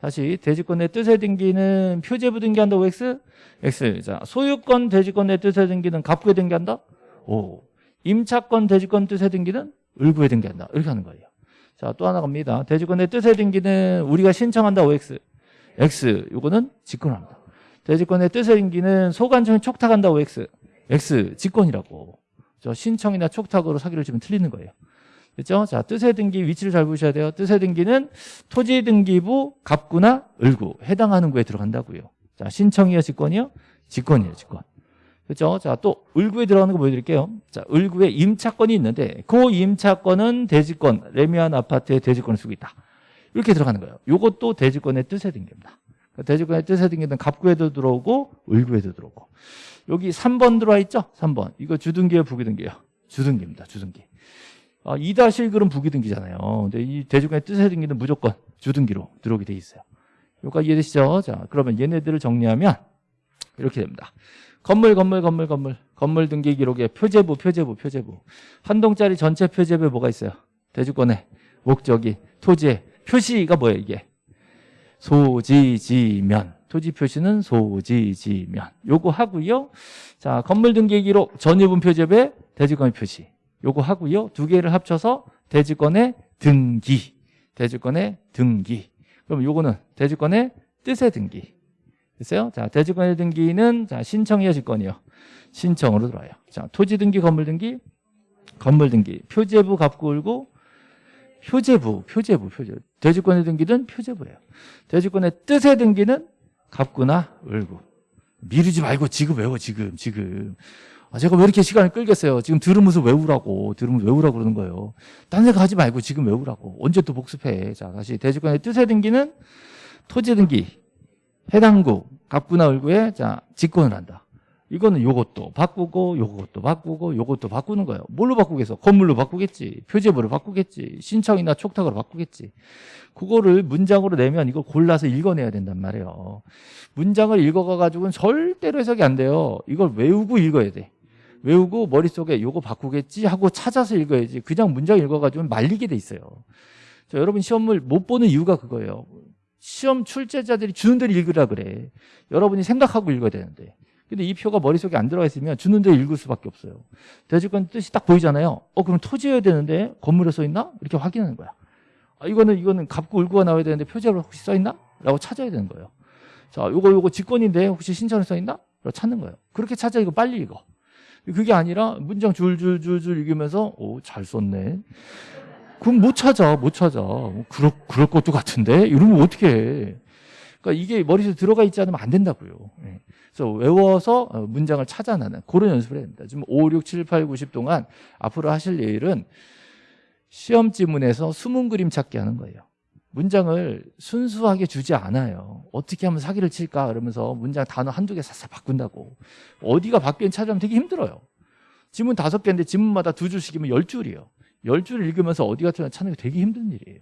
다시 대지권의 뜻에 등기는 표제부 등기한다 OX? X. 자, 소유권 대지권의 뜻에 등기는 갑구에 등기한다? O. 임차권 대지권 뜻에 등기는 을구에 등기한다. 이렇게 하는 거예요. 자, 또 하나 갑니다. 대지권의 뜻에 등기는 우리가 신청한다 OX. X. 요거는 직권합니다. 대지권의 뜻에 등기는 소관청이 촉탁한다 OX. X. 직권이라고. 저 신청이나 촉탁으로 사기를 주면 틀리는 거예요. 그렇죠? 자, 뜻의 등기 위치를 잘 보셔야 돼요. 뜻의 등기는 토지 등기부 갑구나 을구 해당하는 구에 들어간다고요. 자, 신청이요, 직권이요? 직권이에요, 직권. 그렇죠? 자, 또 을구에 들어가는 거 보여 드릴게요. 자, 을구에 임차권이 있는데 그 임차권은 대지권, 레미안 아파트의 대지권을 쓰고 있다. 이렇게 들어가는 거예요. 이것도 대지권의 뜻의 등기입니다. 그러니까 대지권의 뜻의 등기는 갑구에도 들어오고 을구에도 들어오고 여기 3번 들어와 있죠? 3번. 이거 주등기예요, 부기등기예요? 주등기입니다. 주등기. 아, 2-1글은 부기등기잖아요. 근데 이 대주권의 뜻의 등기는 무조건 주등기로 들어오게 돼 있어요. 여기까지 이해되시죠? 자, 그러면 얘네들을 정리하면 이렇게 됩니다. 건물, 건물, 건물, 건물. 건물 등기 기록에 표제부, 표제부, 표제부. 한 동짜리 전체 표제부에 뭐가 있어요? 대주권의 목적이 토지의 표시가 뭐예요, 이게? 소지지면. 토지 표시는 소지지면. 요거 하고요. 자, 건물 등기 기록 전유분 표제부에 대주권의 표시. 요거 하고요. 두 개를 합쳐서 대지권의 등기. 대지권의 등기. 그럼 요거는 대지권의 뜻의 등기. 됐어요? 자, 대지권의 등기는 자, 신청이요, 직권이요. 신청으로 들어와요. 자, 토지 등기, 건물 등기, 건물 등기, 표제부 갚고 울고 표제부, 표제부, 표제부. 대지권의 등기는 표제부예요. 대지권의 뜻의 등기는 갚구나 을구. 미루지 말고 지금 외워 지금 지금. 아, 제가 왜 이렇게 시간을 끌겠어요? 지금 들으면서 외우라고 들으면 외우라고 그러는 거예요. 딴 생각 하지 말고 지금 외우라고. 언제 또 복습해. 자 다시 대지권의 뜻의 등기는 토지 등기 해당구 갑구나 을구에 자 직권을 한다. 이거는 요것도 바꾸고 요것도 바꾸고 요것도 바꾸는 거예요. 뭘로 바꾸겠어? 건물로 바꾸겠지. 표제부로 바꾸겠지. 신청이나 촉탁으로 바꾸겠지. 그거를 문장으로 내면 이걸 골라서 읽어내야 된단 말이에요. 문장을 읽어가가지고는 절대로 해석이 안 돼요. 이걸 외우고 읽어야 돼. 외우고 머릿속에 요거 바꾸겠지 하고 찾아서 읽어야지. 그냥 문장 읽어가지고는 말리게 돼 있어요. 자, 여러분 시험을 못 보는 이유가 그거예요. 시험 출제자들이 주는 대로 읽으라 그래. 여러분이 생각하고 읽어야 되는데. 근데 이 표가 머릿속에 안 들어가 있으면 주는 대로 읽을 수밖에 없어요. 대지권 뜻이 딱 보이잖아요. 어, 그럼 토지여야 되는데 건물에 써 있나? 이렇게 확인하는 거야. 아, 이거는, 이거는 갑구 을구가 나와야 되는데 표제로 혹시 써 있나? 라고 찾아야 되는 거예요. 자, 요거, 요거 직권인데 혹시 신청에 써 있나? 라고 찾는 거예요. 그렇게 찾아 이거 빨리 읽어. 그게 아니라 문장 줄줄줄줄 읽으면서, 오, 잘 썼네. 그럼 못 찾아, 못 찾아. 그럴, 그럴 것도 같은데? 이러면 어떻게 해. 그러니까 이게 머릿속에 들어가 있지 않으면 안 된다고요. 예. 그래서 외워서 어, 문장을 찾아내는 그런 연습을 해야 됩니다. 지금 5, 6, 7, 8, 90 동안 앞으로 하실 일은 시험 지문에서 숨은 그림 찾기 하는 거예요. 문장을 순수하게 주지 않아요. 어떻게 하면 사기를 칠까 그러면서 문장 단어 한두 개 싹싹 바꾼다고. 어디가 바뀌는 찾으면 되게 힘들어요. 지문 다섯 개인데 지문마다 두 줄씩이면 열 줄이에요. 열 줄을 읽으면서 어디가 찾는 게 되게 힘든 일이에요.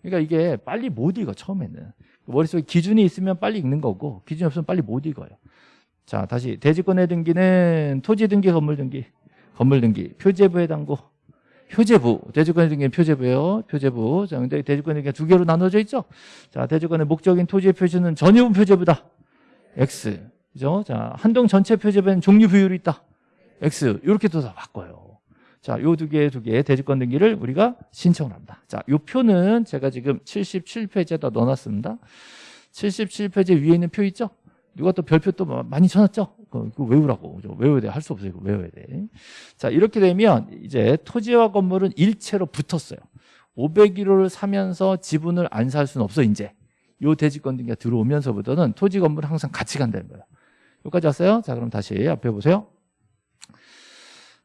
그러니까 이게 빨리 못 읽어 처음에는. 머릿속에 기준이 있으면 빨리 읽는 거고 기준이 없으면 빨리 못 읽어요. 자 다시 대지권의 등기는 토지 등기 건물 등기 건물 등기 표제부에 담고 표제부 대지권의 등기는 표제부예요. 표제부. 자 근데 등기가 두 개로 나눠져 있죠? 자 대지권의 목적인 토지의 표시는 전유분 표제부다. X. 그죠? 자 한동 전체 표제부에는 종류 비율이 있다. X. 이렇게 또 다 바꿔요. 자, 요 두 개, 두 개, 대지권 등기를 우리가 신청을 합니다. 자, 요 표는 제가 지금 77페이지에다 넣어놨습니다. 77페이지 위에 있는 표 있죠? 누가 또 별표 또 많이 쳐놨죠? 그거 외우라고. 외워야 돼. 할 수 없어요. 외워야 돼. 자, 이렇게 되면 이제 토지와 건물은 일체로 붙었어요. 501호를 사면서 지분을 안 살 수는 없어, 이제. 요 대지권 등기가 들어오면서부터는 토지 건물은 항상 같이 간다는 거예요. 여기까지 왔어요? 자, 그럼 다시 앞에 보세요.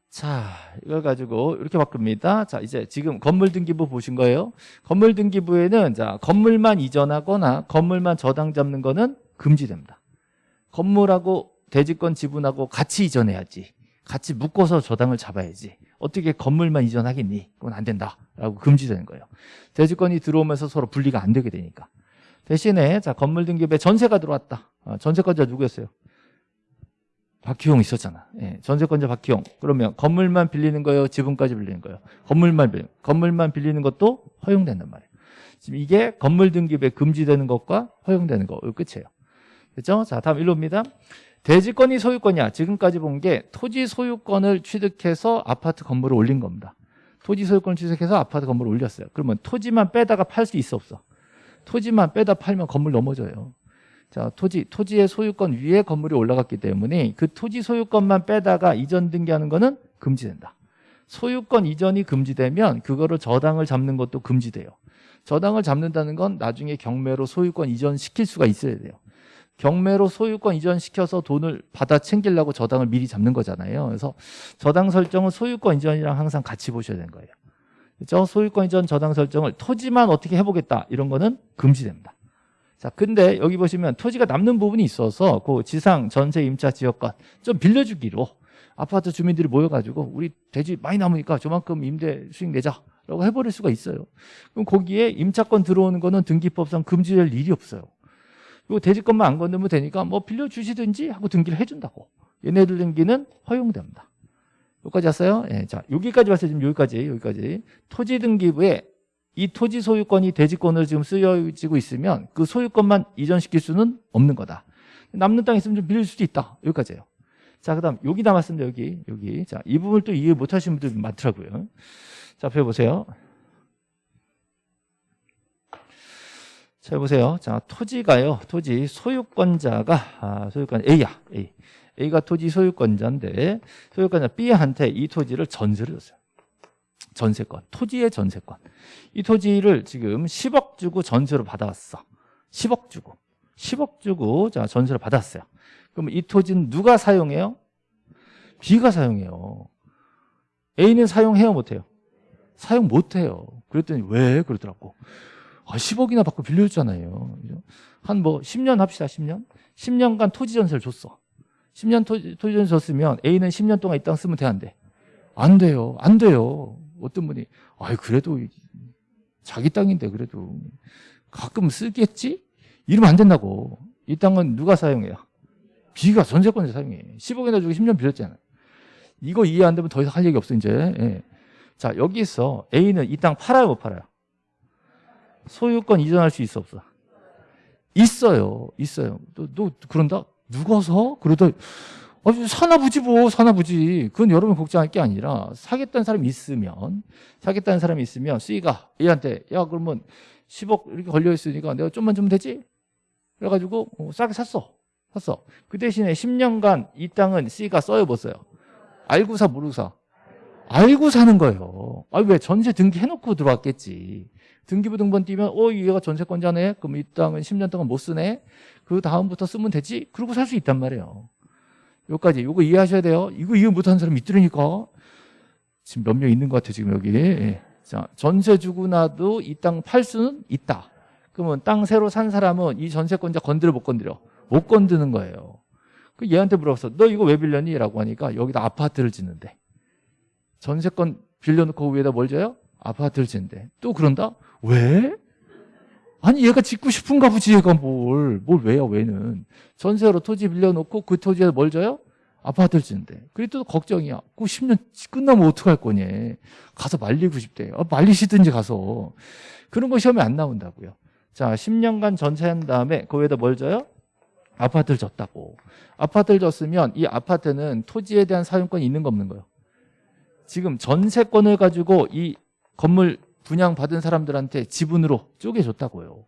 자, 이걸 가지고 이렇게 바꿉니다. 자, 이제 지금 건물 등기부 보신 거예요. 건물 등기부에는 자, 건물만 이전하거나 건물만 저당 잡는 거는 금지됩니다. 건물하고 대지권 지분하고 같이 이전해야지. 같이 묶어서 저당을 잡아야지. 어떻게 건물만 이전하겠니? 그건 안 된다라고 금지되는 거예요. 대지권이 들어오면서 서로 분리가 안 되게 되니까. 대신에 자, 건물 등기부에 전세가 들어왔다. 아, 전세권자 누구였어요? 박희용 있었잖아. 예, 전세권자 박희용. 그러면 건물만 빌리는 거예요? 지분까지 빌리는 거예요? 건물만 빌리는 건물만 빌리는 것도 허용된단 말이에요. 지금 이게 건물 등기부에 금지되는 것과 허용되는 거. 끝이에요. 그죠? 자, 다음 일로입니다. 대지권이 소유권이야. 지금까지 본 게 토지 소유권을 취득해서 아파트 건물을 올린 겁니다. 토지 소유권을 취득해서 아파트 건물을 올렸어요. 그러면 토지만 빼다가 팔 수 있어 없어? 토지만 빼다 팔면 건물 넘어져요. 자, 토지, 토지의 소유권 위에 건물이 올라갔기 때문에 그 토지 소유권만 빼다가 이전 등기하는 거는 금지된다. 소유권 이전이 금지되면 그거를 저당을 잡는 것도 금지돼요. 저당을 잡는다는 건 나중에 경매로 소유권 이전시킬 수가 있어야 돼요. 경매로 소유권 이전시켜서 돈을 받아 챙기려고 저당을 미리 잡는 거잖아요. 그래서 저당 설정은 소유권 이전이랑 항상 같이 보셔야 되는 거예요. 그렇죠? 소유권 이전 저당 설정을 토지만 어떻게 해보겠다 이런 거는 금지됩니다. 자, 근데 여기 보시면 토지가 남는 부분이 있어서 그 지상 전세 임차 지역권 좀 빌려주기로 아파트 주민들이 모여가지고 우리 대지 많이 남으니까 저만큼 임대 수익 내자라고 해버릴 수가 있어요. 그럼 거기에 임차권 들어오는 거는 등기법상 금지될 일이 없어요. 그리고 대지권만 안 건너면 되니까 뭐 빌려주시든지 하고 등기를 해준다고. 얘네들 등기는 허용됩니다. 여기까지 왔어요? 예, 자, 여기까지 왔어요. 지금 여기까지, 여기까지. 토지 등기부에 이 토지 소유권이 대지권으로 지금 쓰여지고 있으면 그 소유권만 이전시킬 수는 없는 거다. 남는 땅 있으면 좀 빌릴 수도 있다. 여기까지예요. 자, 그 다음 여기 남았습니다. 여기, 여기. 자, 이 부분을 또 이해 못 하시는 분들 많더라고요. 자, 펴보세요. 자, 보세요. 자, 토지가요. 토지 소유권자가 아, 소유권 A야. A. A가 토지 소유권자인데 소유권자 B한테 이 토지를 전세를 줬어요. 전세권. 토지의 전세권. 이 토지를 지금 10억 주고 전세로 받아왔어. 10억 주고. 10억 주고 자, 전세를 받았어요. 그럼 이 토지는 누가 사용해요? B가 사용해요. A는 사용해요, 못해요? 사용 못해요. 그랬더니 왜? 그러더라고. 아, 10억이나 받고 빌려줬잖아요. 한 뭐 10년 합시다. 10년. 10년간 토지 전세를 줬어. 10년 토지, 토지 전세 줬으면 A는 10년 동안 이 땅 쓰면 돼, 안 돼요. 안 돼요. 어떤 분이 아이 그래도 자기 땅인데 그래도 가끔 쓰겠지? 이러면 안 된다고. 이 땅은 누가 사용해요? B가 전세권자 사용해. 10억이나 주고 10년 빌렸잖아요. 이거 이해 안 되면 더 이상 할 얘기 없어 이제. 예. 자 여기서 A는 이 땅 팔아요 못 팔아요? 소유권 이전할 수 있어 없어? 있어요. 있어요. 너, 너 그런다? 누가 서? 그러다 아, 사나 보지 뭐 사나 보지. 그건 여러분 걱정할 게 아니라 사겠다는 사람이 있으면 사겠다는 사람이 있으면 C가 A한테 야 그러면 10억 이렇게 걸려 있으니까 내가 좀만 주면 되지? 그래가지고 어, 싸게 샀어. 샀어. 그 대신에 10년간 이 땅은 C가 써요 못 써요? 알고 사 모르고 사? 알고 사는 거예요. 아 왜 전세 등기해놓고 들어왔겠지. 등기부 등본 띄면 어 얘가 전세권자네. 그럼 이 땅은 10년 동안 못 쓰네. 그 다음부터 쓰면 되지. 그러고 살 수 있단 말이에요. 여기까지. 이거 이해하셔야 돼요. 이거 이해 못하는 사람 있더라니까. 지금 몇 명 있는 것 같아요 지금 여기. 예. 자 전세 주고 나도 이 땅 팔 수는 있다. 그러면 땅 새로 산 사람은 이 전세권자 건드려 못 건드려? 못 건드는 거예요. 그 얘한테 물어봤어 너 이거 왜 빌렸니? 라고 하니까 여기다 아파트를 짓는데. 전세권 빌려놓고 위에다 뭘 줘요? 아파트를 짓는데. 또 그런다? 왜? 아니 얘가 짓고 싶은가 보지 얘가 뭘. 뭘 왜요 왜는. 전세로 토지 빌려놓고 그 토지에 뭘 줘요? 아파트를 짓는데. 그래 또 걱정이야. 그 10년 끝나면 어떡할 거니. 가서 말리고 싶대. 아, 말리시든지 가서. 그런 거 시험에 안 나온다고요. 자 10년간 전세한 다음에 그 위에다 뭘 줘요? 아파트를 줬다고. 아파트를 줬으면 이 아파트는 토지에 대한 사용권이 있는 거 없는 거예요. 지금 전세권을 가지고 이 건물 분양받은 사람들한테 지분으로 쪼개줬다고요.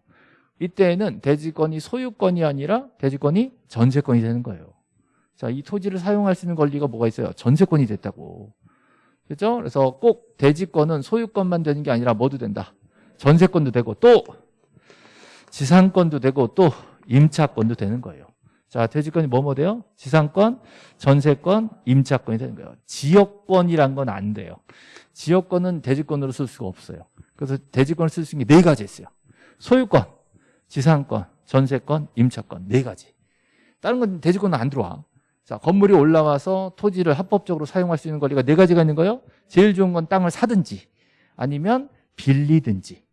이때에는 대지권이 소유권이 아니라 대지권이 전세권이 되는 거예요. 자, 이 토지를 사용할 수 있는 권리가 뭐가 있어요? 전세권이 됐다고. 그렇죠? 그래서 꼭 대지권은 소유권만 되는 게 아니라 뭐도 된다. 전세권도 되고 또 지상권도 되고 또 임차권도 되는 거예요. 자, 대지권이 뭐뭐 돼요? 지상권, 전세권, 임차권이 되는 거예요. 지역권이란 건 안 돼요. 지역권은 대지권으로 쓸 수가 없어요. 그래서 대지권을 쓸 수 있는 게 네 가지 있어요. 소유권, 지상권, 전세권, 임차권 네 가지. 다른 건 대지권은 안 들어와. 자, 건물이 올라와서 토지를 합법적으로 사용할 수 있는 권리가 네 가지가 있는 거예요. 제일 좋은 건 땅을 사든지 아니면 빌리든지.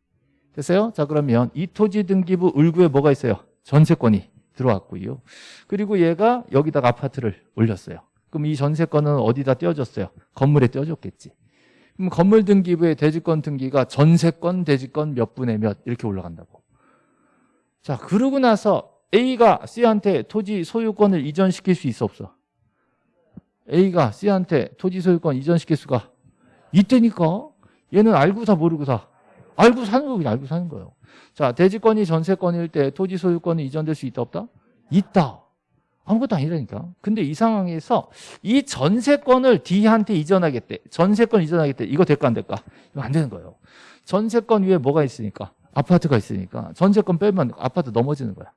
됐어요? 자, 그러면 이 토지 등기부 을구에 뭐가 있어요? 전세권이 들어왔고요. 그리고 얘가 여기다가 아파트를 올렸어요. 그럼 이 전세권은 어디다 떼어줬어요? 건물에 떼어줬겠지. 그럼 건물 등기부의 대지권 등기가 전세권, 대지권 몇 분의 몇 이렇게 올라간다고. 자, 그러고 나서 A가 C한테 토지 소유권을 이전시킬 수 있어 없어? A가 C한테 토지 소유권 이전시킬 수가 있다니까. 얘는 알고 사 모르고 사 알고 사는 거 그냥 알고 사는 거예요. 자, 대지권이 전세권일 때 토지 소유권이 이전될 수 있다 없다? 있다. 아무것도 아니라니까. 근데 이 상황에서 이 전세권을 D한테 이전하겠대. 전세권 이전하겠대. 이거 될까 안 될까? 이거 안 되는 거예요. 전세권 위에 뭐가 있으니까? 아파트가 있으니까. 전세권 빼면 아파트 넘어지는 거야.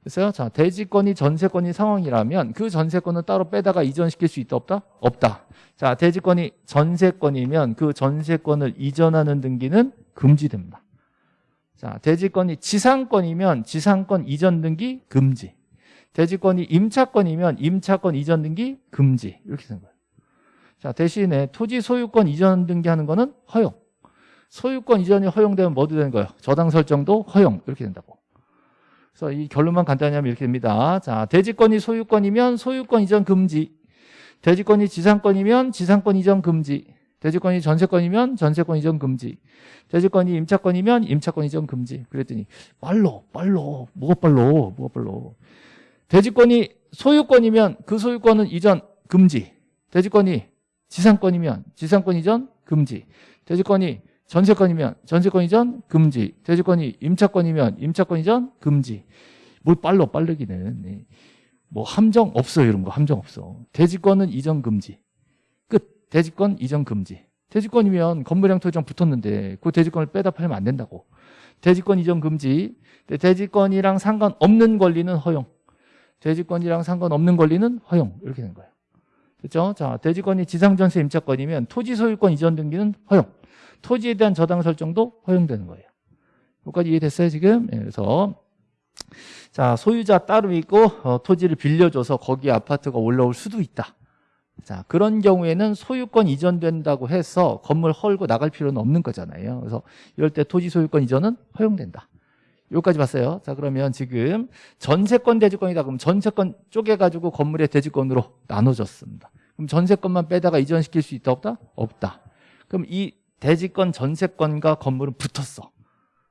그래서요. 자, 대지권이 전세권인 상황이라면 그 전세권은 따로 빼다가 이전시킬 수 있다 없다? 없다. 자, 대지권이 전세권이면 그 전세권을 이전하는 등기는 금지됩니다. 자, 대지권이 지상권이면 지상권 이전 등기 금지. 대지권이 임차권이면 임차권 이전 등기 금지. 이렇게 되는 거예요. 자, 대신에 토지 소유권 이전 등기하는 거는 허용. 소유권 이전이 허용되면 뭐도 되는 거예요? 저당 설정도 허용. 이렇게 된다고. 그래서 이 결론만 간단히 하면 이렇게 됩니다. 자, 대지권이 소유권이면 소유권 이전 금지. 대지권이 지상권이면 지상권 이전 금지. 대지권이 전세권이면 전세권 이전 금지. 대지권이 임차권이면 임차권 이전 금지. 그랬더니 빨로 빨로 뭐가 빨로 뭐가 빨로. 대지권이 소유권이면 그 소유권은 이전 금지. 대지권이 지상권이면 지상권 이전 금지. 대지권이 전세권이면 전세권 이전 금지. 대지권이 임차권이면 임차권 이전 금지. 뭘 빨로 빠르기는. 네. 뭐 함정 없어요 이런 거 함정 없어. 대지권은 이전 금지. 끝. 대지권 이전 금지. 대지권이면 건물량 토지랑 붙었는데 그 대지권을 빼다 팔면 안 된다고. 대지권 이전 금지. 대지권이랑 상관없는 권리는 허용. 대지권이랑 상관없는 권리는 허용. 이렇게 된 거예요. 됐죠? 자, 대지권이 지상전세 임차권이면 토지 소유권 이전 등기는 허용. 토지에 대한 저당 설정도 허용되는 거예요. 여기까지 이해됐어요, 지금? 예, 그래서 자, 소유자 따로 있고 어, 토지를 빌려줘서 거기 아파트가 올라올 수도 있다. 자, 그런 경우에는 소유권 이전된다고 해서 건물 헐고 나갈 필요는 없는 거잖아요. 그래서 이럴 때 토지 소유권 이전은 허용된다. 여기까지 봤어요. 자, 그러면 지금 전세권 대지권이다. 그럼 전세권 쪼개가지고 건물의 대지권으로 나눠졌습니다. 그럼 전세권만 빼다가 이전시킬 수 있다 없다? 없다. 그럼 이 대지권 전세권과 건물은 붙었어.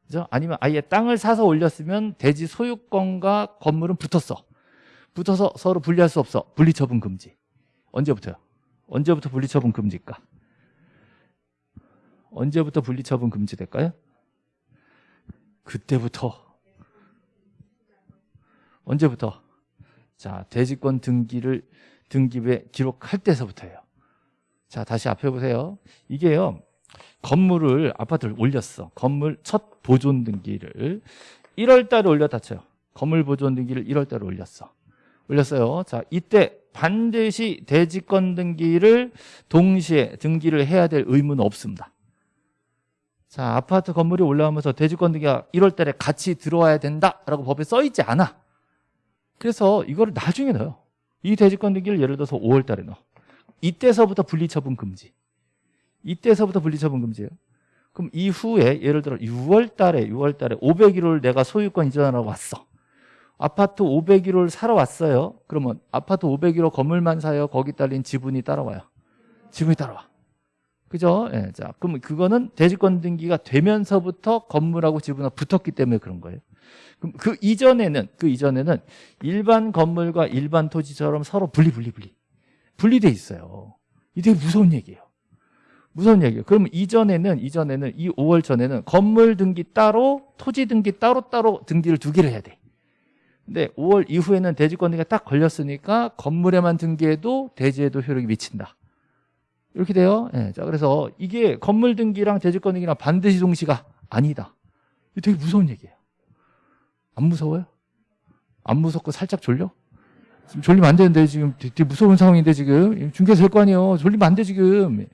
그죠? 아니면 아예 땅을 사서 올렸으면 대지 소유권과 건물은 붙었어. 붙어서 서로 분리할 수 없어. 분리처분 금지. 언제부터요? 언제부터 분리처분 금지일까? 언제부터 분리처분 금지될까요? 그때부터. 언제부터? 자, 대지권 등기를 등기부에 기록할 때서부터예요. 자, 다시 앞에 보세요. 이게요. 건물을 아파트를 올렸어. 건물 첫 보존 등기를 1월 달에 올렸다 쳐요. 건물 보존 등기를 1월 달에 올렸어. 올렸어요. 자, 이때 반드시 대지권 등기를 동시에 등기를 해야 될 의무는 없습니다. 자, 아파트 건물이 올라오면서 대지권 등기가 1월 달에 같이 들어와야 된다라고 법에 써 있지 않아. 그래서 이거를 나중에 넣어요. 이 대지권 등기를 예를 들어서 5월 달에 넣어. 이때서부터 분리처분 금지. 이때서부터 분리처분 금지예요. 그럼 이후에 예를 들어 6월 달에 6월 달에 501호를 내가 소유권 이전하러 왔어. 아파트 501호를 사러 왔어요. 그러면 아파트 501호 건물만 사요. 거기 딸린 지분이 따라와요. 지분이 따라와. 그죠? 예, 자, 그럼 그거는 대지권 등기가 되면서부터 건물하고 지분하고 붙었기 때문에 그런 거예요. 그럼 그 이전에는 그 이전에는 일반 건물과 일반 토지처럼 서로 분리 분리 분리 분리돼 있어요. 이게 무서운 얘기예요. 무슨 얘기예요? 그럼 이전에는 이전에는 이 5월 전에는 건물 등기 따로 토지 등기 따로 따로 등기를 두 개를 해야 돼. 근데 5월 이후에는 대지권 등기가 딱 걸렸으니까 건물에만 등기해도 대지에도 효력이 미친다. 이렇게 돼요. 네, 자 그래서 이게 건물 등기랑 대지권 등기랑 반드시 동시가 아니다. 이게 되게 무서운 얘기예요. 안 무서워요? 안 무섭고 살짝 졸려? 지금 졸리면 안 되는데 지금 되게 무서운 상황인데 지금 중계에서 될거 아니에요. 졸리면 안 돼 지금.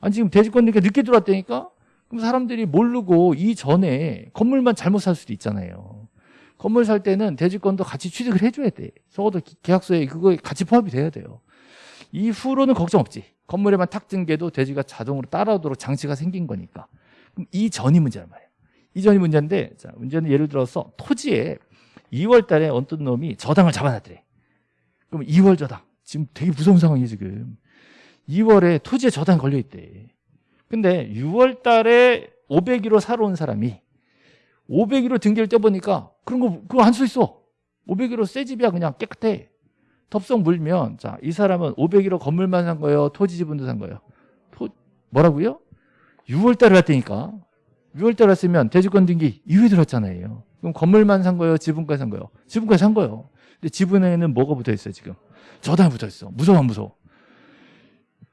아니 지금 대지권 등기가 늦게 들어왔다니까? 그럼 사람들이 모르고 이전에 건물만 잘못 살 수도 있잖아요. 건물 살 때는 대지권도 같이 취득을 해줘야 돼. 적어도 계약서에 그거 같이 포함이 돼야 돼요. 이후로는 걱정 없지. 건물에만 탁 등게도 대지가 자동으로 따라오도록 장치가 생긴 거니까. 그럼 이전이 문제란 말이에요. 이전이 문제인데, 자, 문제는 예를 들어서 토지에 2월 달에 어떤 놈이 저당을 잡아놨더래. 그럼 2월 저당. 지금 되게 무서운 상황이에요, 지금. 2월에 토지에 저당 걸려있대. 근데 6월 달에 501호 사러 온 사람이 501호 등기를 떼보니까 그런 거, 그거 안써 있어. 501호 새 집이야, 그냥 깨끗해. 덥석 물면, 자, 이 사람은 501호 건물만 산 거예요? 토지 지분도 산 거예요? 토, 뭐라고요? 6월 달에 왔다니까. 6월 달에 왔으면 대지권 등기 이후에 들었잖아요. 그럼 건물만 산 거예요? 지분까지 산 거예요? 지분까지 산 거예요. 근데 지분에는 뭐가 붙어 있어요, 지금? 저당이 붙어 있어. 무서워, 안 무서워?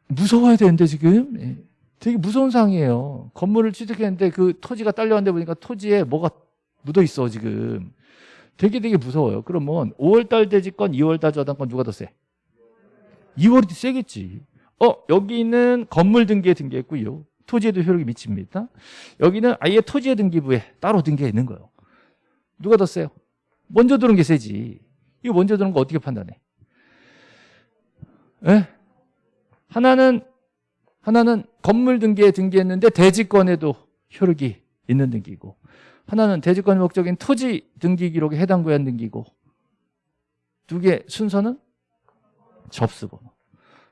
무서워야 되는데, 지금? 예. 되게 무서운 상황이에요. 건물을 취득했는데 그 토지가 딸려왔는데 보니까 토지에 뭐가 묻어 있어, 지금. 되게 되게 무서워요. 그러면 5월달 대지권, 2월달 저당권 누가 더 세? 2월이 세겠지. 어, 여기는 건물 등기에 등기했고요. 토지에도 효력이 미칩니다. 여기는 아예 토지의 등기부에 따로 등기해 있는 거예요. 누가 더 세요? 먼저 들은 게 세지. 이거 먼저 들은 거 어떻게 판단해? 에? 하나는 하나는 건물 등기에 등기했는데 대지권에도 효력이 있는 등기고 하나는 대지권 목적인 토지 등기 기록에 해당 구간 등기고 두 개 순서는 접수번호,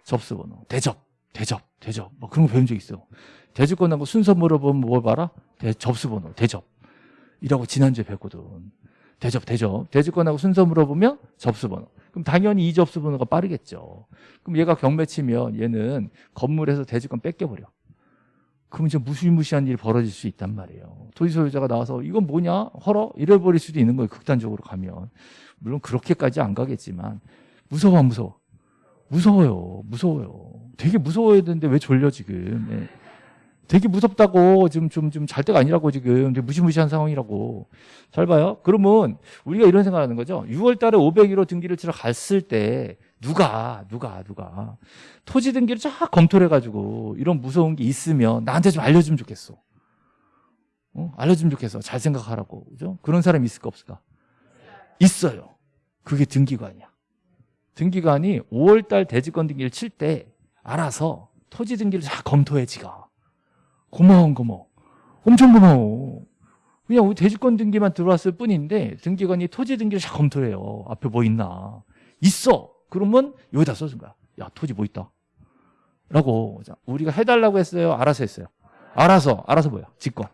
접수번호, 대접, 대접, 대접 뭐 그런 거 배운 적 있어요. 대지권하고 순서 물어보면 뭐 봐라? 대, 접수번호, 대접 이라고 지난주에 배웠거든. 대접, 대접. 대지권하고 순서 물어보면 접수번호. 그럼 당연히 이 접수번호가 빠르겠죠. 그럼 얘가 경매 치면 얘는 건물에서 대지권 뺏겨버려. 그럼 이제 무시무시한 일이 벌어질 수 있단 말이에요. 토지 소유자가 나와서 이건 뭐냐? 헐어? 이래버릴 수도 있는 거예요. 극단적으로 가면. 물론 그렇게까지 안 가겠지만 무서워 안 무서워? 무서워요. 무서워요. 되게 무서워야 되는데 왜 졸려 지금. 네. 되게 무섭다고 지금 좀 좀 잘 때가 아니라고 지금 되게 무시무시한 상황이라고 잘 봐요. 그러면 우리가 이런 생각하는 거죠. 6월 달에 501호 등기를 치러 갔을 때 누가 누가 누가 토지 등기를 쫙 검토를 해가지고 이런 무서운 게 있으면 나한테 좀 알려주면 좋겠어. 어? 알려주면 좋겠어. 잘 생각하라고 그죠? 그런 사람이 있을까 없을까? 있어요. 그게 등기관이야. 등기관이 5월달 대지권 등기를 칠 때 알아서 토지 등기를 쫙 검토해 지가. 고마운 고마워. 엄청 고마워. 그냥 우리 대지권 등기만 들어왔을 뿐인데 등기관이 토지 등기를 잘 검토해요. 앞에 뭐 있나. 있어. 그러면 여기다 써준 거야. 야 토지 뭐 있다. 라고 우리가 해달라고 했어요. 알아서 했어요. 알아서. 알아서 뭐야? 직권.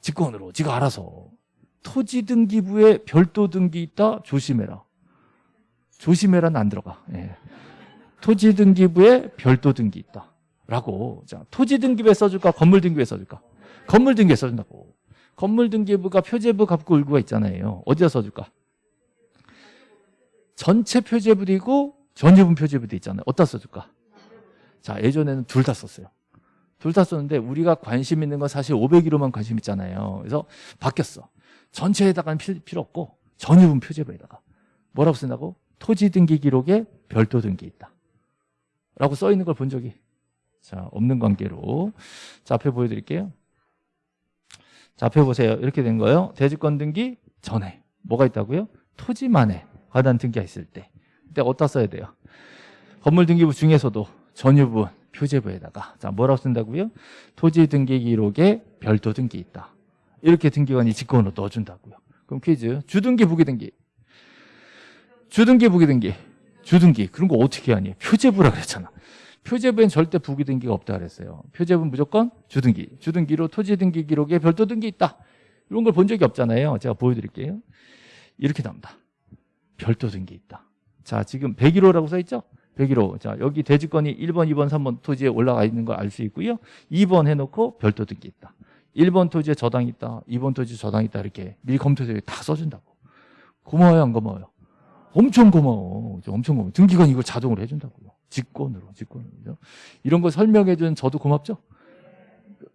직권으로. 지가 알아서. 토지 등기부에 별도 등기 있다. 조심해라. 조심해라는 안 들어가. 예. 토지 등기부에 별도 등기 있다. 라고 자 토지 등기부에 써줄까 건물 등기부에 써줄까 건물 등기부에 써준다고 건물 등기부가 표제부 값고 을구가 있잖아요 어디다 써줄까 전체 표제부도 있고 전유분 표제부도 있잖아요 어디다 써줄까 자 예전에는 둘 다 썼어요 둘 다 썼는데 우리가 관심 있는 건 사실 501호만 관심 있잖아요 그래서 바뀌었어 전체에다가는 필요 없고 전유분 표제부에다가 뭐라고 쓴다고 토지 등기 기록에 별도 등기 있다 라고 써 있는 걸 본 적이 자, 없는 관계로. 자, 앞에 보여드릴게요. 자, 앞에 보세요. 이렇게 된 거예요. 대지권 등기 전에. 뭐가 있다고요? 토지만에 관한 등기가 있을 때. 그때 어디다 써야 돼요? 건물 등기부 중에서도 전유부 표제부에다가 자 뭐라고 쓴다고요? 토지 등기 기록에 별도 등기 있다. 이렇게 등기관이 직권으로 넣어준다고요. 그럼 퀴즈. 주등기 부기등기. 주등기 부기등기. 주등기. 그런 거 어떻게 하니? 표제부라 그랬잖아. 표제부엔 절대 부기 등기가 없다 그랬어요. 표제부는 무조건 주등기. 주등기로 토지 등기 기록에 별도 등기 있다. 이런 걸 본 적이 없잖아요. 제가 보여드릴게요. 이렇게 나옵니다. 별도 등기 있다. 자, 지금 101호라고 써 있죠? 101호. 자, 여기 대지권이 1번, 2번, 3번 토지에 올라가 있는 걸 알 수 있고요. 2번 해놓고 별도 등기 있다. 1번 토지에 저당 있다. 2번 토지 저당 있다. 이렇게 미리 검토해서 다 써준다고. 고마워요, 안 고마워요? 엄청 고마워. 엄청 고마워. 등기관 이걸 자동으로 해준다고요. 직권으로, 직권으로. 이런 거 설명해준 저도 고맙죠?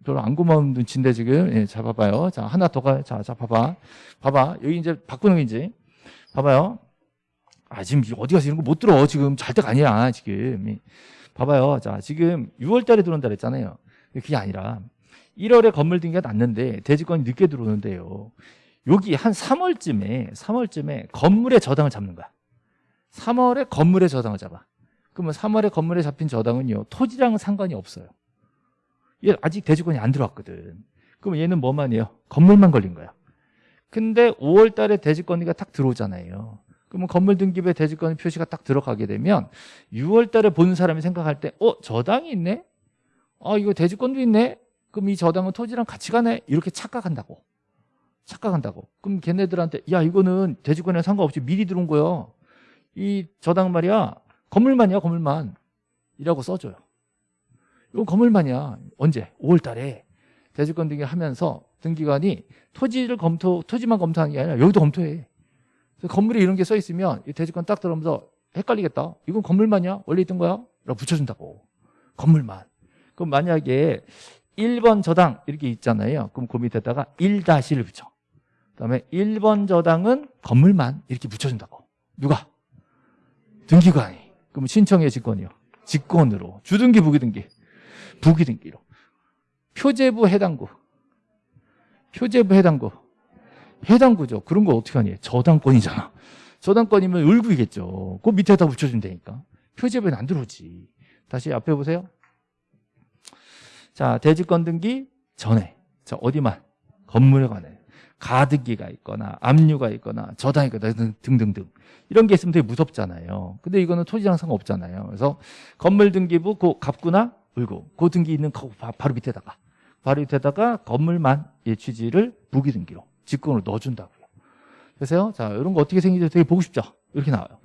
별로 안 고마운 눈치인데 지금. 예, 자, 봐봐요. 자, 하나 더 가, 자, 자, 봐봐. 봐봐. 여기 이제 바꾸는 게 이제. 봐봐요. 아, 지금 어디 가서 이런 거 못 들어. 지금 잘 때가 아니야, 지금. 봐봐요. 자, 지금 6월 달에 들어온다 그랬잖아요. 그게 아니라 1월에 건물 등기가 났는데 대지권이 늦게 들어오는데요. 여기 한 3월쯤에 3월쯤에 건물의 저당을 잡는 거야. 3월에 건물의 저당을 잡아. 그러면 3월에 건물에 잡힌 저당은요. 토지랑은 상관이 없어요. 얘 아직 대지권이 안 들어왔거든. 그럼 얘는 뭐만 해요? 건물만 걸린 거야. 근데 5월 달에 대지권리가 딱 들어오잖아요. 그러면 건물 등기부에 대지권 표시가 딱 들어가게 되면 6월 달에 보는 사람이 생각할 때 어? 저당이 있네? 아 이거 대지권도 있네? 그럼 이 저당은 토지랑 같이 가네? 이렇게 착각한다고. 착각한다고. 그럼 걔네들한테 야 이거는 대지권이랑 상관없이 미리 들어온 거야. 이 저당 말이야 건물만이야 건물만 이라고 써줘요. 이건 건물만이야. 언제? 5월 달에 대지권 등기 하면서 등기관이 토지를 검토, 토지만 검토하는 게 아니라 여기도 검토해. 그래서 건물에 이런 게 써 있으면 이 대지권 딱 들어오면서 헷갈리겠다. 이건 건물만이야? 원래 있던 거야? 라고 붙여준다고. 건물만. 그럼 만약에 1번 저당 이렇게 있잖아요. 그럼 그 밑에다가 1-를 붙여. 그 다음에 1번 저당은 건물만 이렇게 붙여준다고. 누가? 등기관이. 그럼 신청의 직권이요. 직권으로. 주등기, 부기등기. 부기등기로. 표제부, 해당구. 표제부, 해당구. 해당구죠. 그런 거 어떻게 하니? 저당권이잖아. 저당권이면 을구이겠죠. 그 밑에다 붙여주면 되니까. 표제부에는 안 들어오지. 다시 앞에 보세요. 자, 대지권 등기 전에. 자, 어디만? 건물에 관해. 가등기가 있거나 압류가 있거나 저당이 있거나 등등등. 이런 게 있으면 되게 무섭잖아요. 근데 이거는 토지랑 상관없잖아요. 그래서 건물 등기부 그 갑구나 을구. 그 등기 있는 거 바로 밑에다가 바로 밑에다가 건물만 예 취지를 부기 등기로 직권으로 넣어준다고요. 그래서 자 이런 거 어떻게 생기지 되게 보고 싶죠. 이렇게 나와요.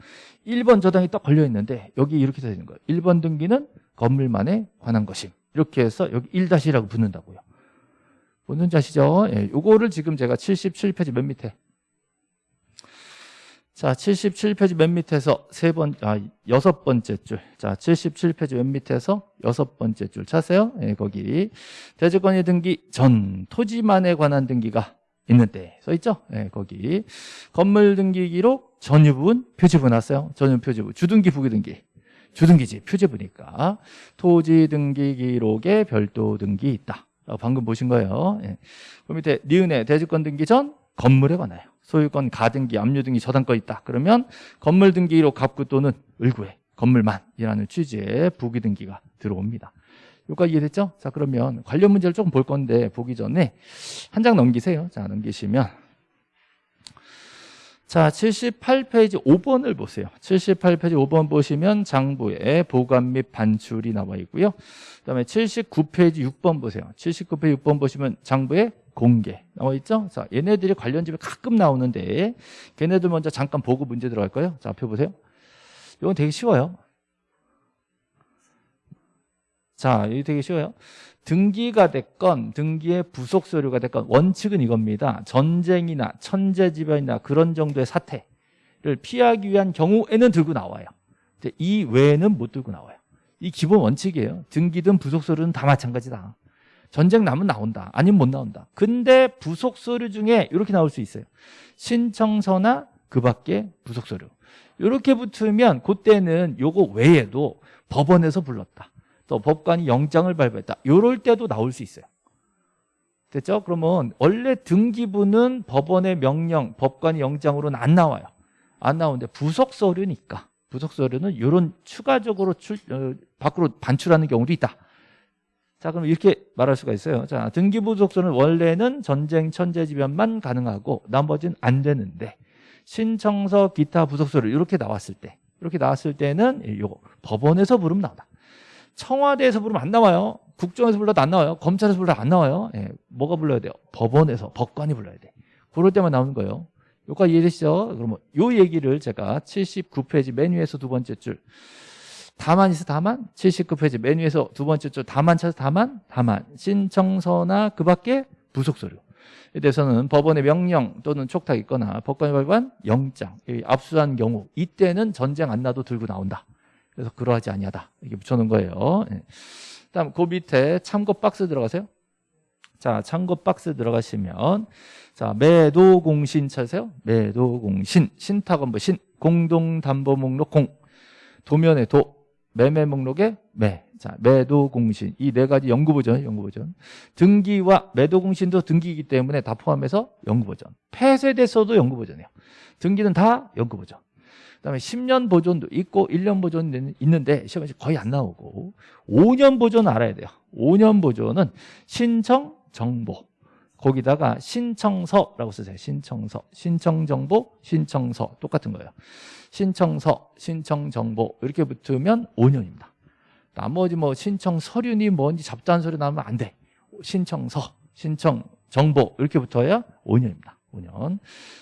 1번 저당이 딱 걸려 있는데 여기 이렇게 되는 거예요. 1번 등기는 건물만에 관한 것임. 이렇게 해서 여기 1-이라고 붙는다고요. 뭔지 아시죠? 예, 요거를 지금 제가 77페이지 맨 밑에 자, 77페이지 맨 밑에서 세 번, 아, 여섯 번째 줄. 자, 77페이지 맨 밑에서 여섯 번째 줄 찾으세요. 예, 거기. 대지권의 등기 전 토지만에 관한 등기가 있는데 써 있죠? 예, 거기. 건물 등기 기록 전유 부분 표지부 나왔어요. 전유 표지부. 주등기 부기 등기. 주등기지 표지부니까 토지 등기 기록에 별도 등기 있다. 방금 보신 거예요. 예. 그 밑에 니은의 대지권 등기 전 건물에 관하여 소유권 가등기 압류 등기 저당권 있다. 그러면 건물 등기로 갑구 또는 을구에 건물만이라는 취지의 부기 등기가 들어옵니다. 여기까지 이해됐죠? 자 그러면 관련 문제를 조금 볼 건데 보기 전에 한 장 넘기세요. 자 넘기시면 자 78페이지 5번을 보세요. 78페이지 5번 보시면 장부에 보관 및 반출이 나와 있고요. 그 다음에 79페이지 6번 보세요. 79페이지 6번 보시면 장부에 공개 나와 있죠? 자, 얘네들이 관련 집에 가끔 나오는데 걔네들 먼저 잠깐 보고 문제 들어갈 거예요. 자, 앞에 보세요. 이건 되게 쉬워요. 자, 이게 되게 쉬워요. 등기가 됐건 등기의 부속 서류가 됐건 원칙은 이겁니다. 전쟁이나 천재지변이나 그런 정도의 사태를 피하기 위한 경우에는 들고 나와요. 이 외에는 못 들고 나와요. 이 기본 원칙이에요. 등기든 부속 서류는 다 마찬가지다. 전쟁 나면 나온다. 아니면 못 나온다. 근데 부속 서류 중에 이렇게 나올 수 있어요. 신청서나 그 밖에 부속 서류. 이렇게 붙으면 그때는 요거 외에도 법원에서 불렀다. 또 법관이 영장을 발부했다. 이럴 때도 나올 수 있어요. 됐죠? 그러면 원래 등기부는 법원의 명령, 법관이 영장으로는 안 나와요. 안 나오는데 부속 서류니까 부속 서류는 이런 추가적으로 출, 어, 밖으로 반출하는 경우도 있다. 자, 그럼 이렇게 말할 수가 있어요. 자, 등기부 속서는 원래는 전쟁 천재지변만 가능하고 나머지는 안 되는데 신청서 기타 부속서를 이렇게 나왔을 때 이렇게 나왔을 때는 요거 법원에서 부르면 나온다. 청와대에서 부르면 안 나와요. 국정에서 불러도 안 나와요. 검찰에서 불러도 안 나와요. 예, 뭐가 불러야 돼요? 법원에서 법관이 불러야 돼. 그럴 때만 나오는 거예요. 여기까지 이해되시죠? 그러면 요 얘기를 제가 79페이지 메뉴에서 두 번째 줄 다만 있어 다만 79페이지 메뉴에서 두 번째 줄 다만 찾아 다만 다만 신청서나 그 밖에 부속 서류 에 대해서는 법원의 명령 또는 촉탁 있거나 법관이 발부한 영장 압수한 경우 이때는 전쟁 안 나도 들고 나온다 그래서 그러하지 아니하다 이렇게 붙여놓은 거예요 예. 다음 그 밑에 참고 박스 들어가세요 자 참고 박스 들어가시면 자 매도 공신 찾으세요 매도 공신 신탁원부 신 공동 담보 목록 공 도면에 도 매매 목록에 매. 자, 매도 공신. 이 네 가지 연구 버전, 연구 버전. 등기와 매도 공신도 등기이기 때문에 다 포함해서 연구 버전. 폐쇄됐어도 연구 버전이에요. 등기는 다 연구 버전. 그다음에 10년 보존도 있고 1년 보존 있는데 시험에 거의 안 나오고 5년 보존 알아야 돼요. 5년 보존은 신청 정보 거기다가 신청서라고 쓰세요. 신청서. 신청정보, 신청서. 똑같은 거예요. 신청서, 신청정보 이렇게 붙으면 5년입니다. 나머지 뭐 신청 서류니 뭔지 잡다한 소리 나면 안 돼. 신청서, 신청 정보 이렇게 붙어야 5년입니다. 5년.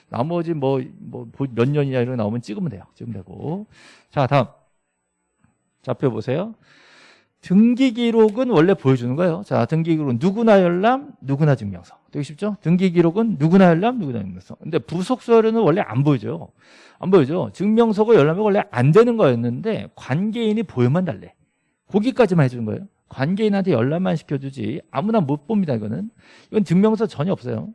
나머지 뭐 뭐몇 년이냐 이런 거 나오면 찍으면 돼요. 찍으면 되고. 자, 다음. 좌표 보세요. 등기 기록은 원래 보여주는 거예요. 자, 등기 기록은 누구나 열람, 누구나 증명서. 되게 쉽죠? 등기 기록은 누구나 열람, 누구나 증명서. 근데 부속 서류는 원래 안 보여줘요. 안 보여줘. 증명서가 열람이 원래 안 되는 거였는데 관계인이 보여만 달래. 거기까지만 해주는 거예요. 관계인한테 열람만 시켜주지 아무나 못 봅니다 이거는. 이건 증명서 전혀 없어요.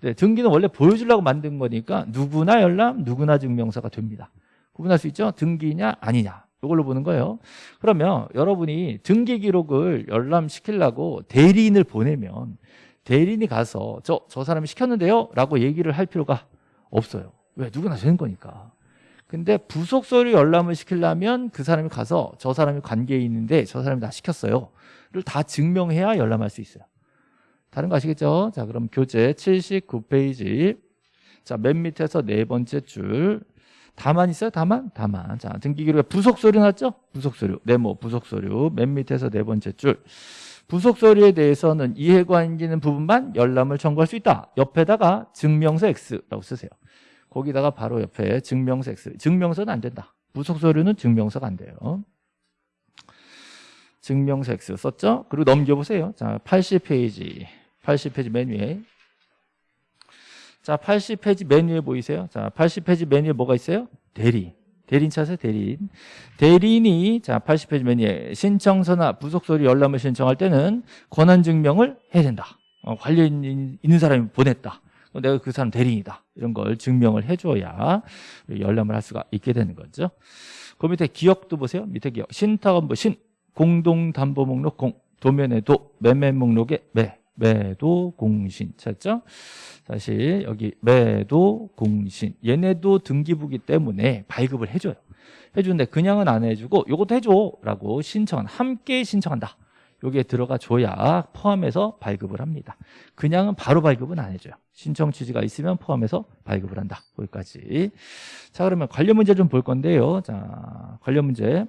네, 등기는 원래 보여주려고 만든 거니까 누구나 열람 누구나 증명서가 됩니다. 구분할 수 있죠? 등기냐 아니냐. 이걸로 보는 거예요. 그러면 여러분이 등기 기록을 열람시키려고 대리인을 보내면 대리인이 가서 저, 저 사람이 시켰는데요? 라고 얘기를 할 필요가 없어요. 왜? 누구나 되는 거니까 근데 부속 서류 열람을 시키려면 그 사람이 가서 저 사람이 관계인인데 저 사람이 다 시켰어요. 를 다 증명해야 열람할 수 있어요. 다른 거 아시겠죠? 자, 그럼 교재 79페이지. 자, 맨 밑에서 네 번째 줄. 다만 있어요? 다만? 다만. 자, 등기기록에 부속 서류 났죠? 부속 서류. 네모 부속 서류. 맨 밑에서 네 번째 줄. 부속 서류에 대해서는 이해관계는 부분만 열람을 청구할 수 있다. 옆에다가 증명서 X라고 쓰세요. 거기다가 바로 옆에 증명서 X. 증명서는 안 된다. 부속 서류는 증명서가 안 돼요. 증명서 X 썼죠? 그리고 넘겨보세요. 자, 80페이지. 80페이지 맨 위에. 자, 80페이지 맨 위에 보이세요? 자, 80페이지 맨 위에 뭐가 있어요? 대리. 대리인 찾으세요, 대리인. 대리인이, 자, 80페이지 맨 위에 신청서나 부속서류 열람을 신청할 때는 권한증명을 해야 된다. 어, 관련 있는 사람이 보냈다. 내가 그 사람 대리인이다. 이런 걸 증명을 해줘야 열람을 할 수가 있게 되는 거죠. 그 밑에 기억도 보세요. 밑에 기억. 신탁원부 신 공동담보 목록 공 도면에 도 매매 목록에 매 매도 공신 찾죠? 다시 여기 매도 공신 얘네도 등기부기 때문에 발급을 해줘요. 해주는데 그냥은 안 해주고 요것도 해줘라고 신청한 함께 신청한다. 여기에 들어가 줘야 포함해서 발급을 합니다. 그냥은 바로 발급은 안 해줘요. 신청 취지가 있으면 포함해서 발급을 한다. 거기까지. 자, 그러면 관련 문제 좀 볼 건데요. 자, 관련 문제.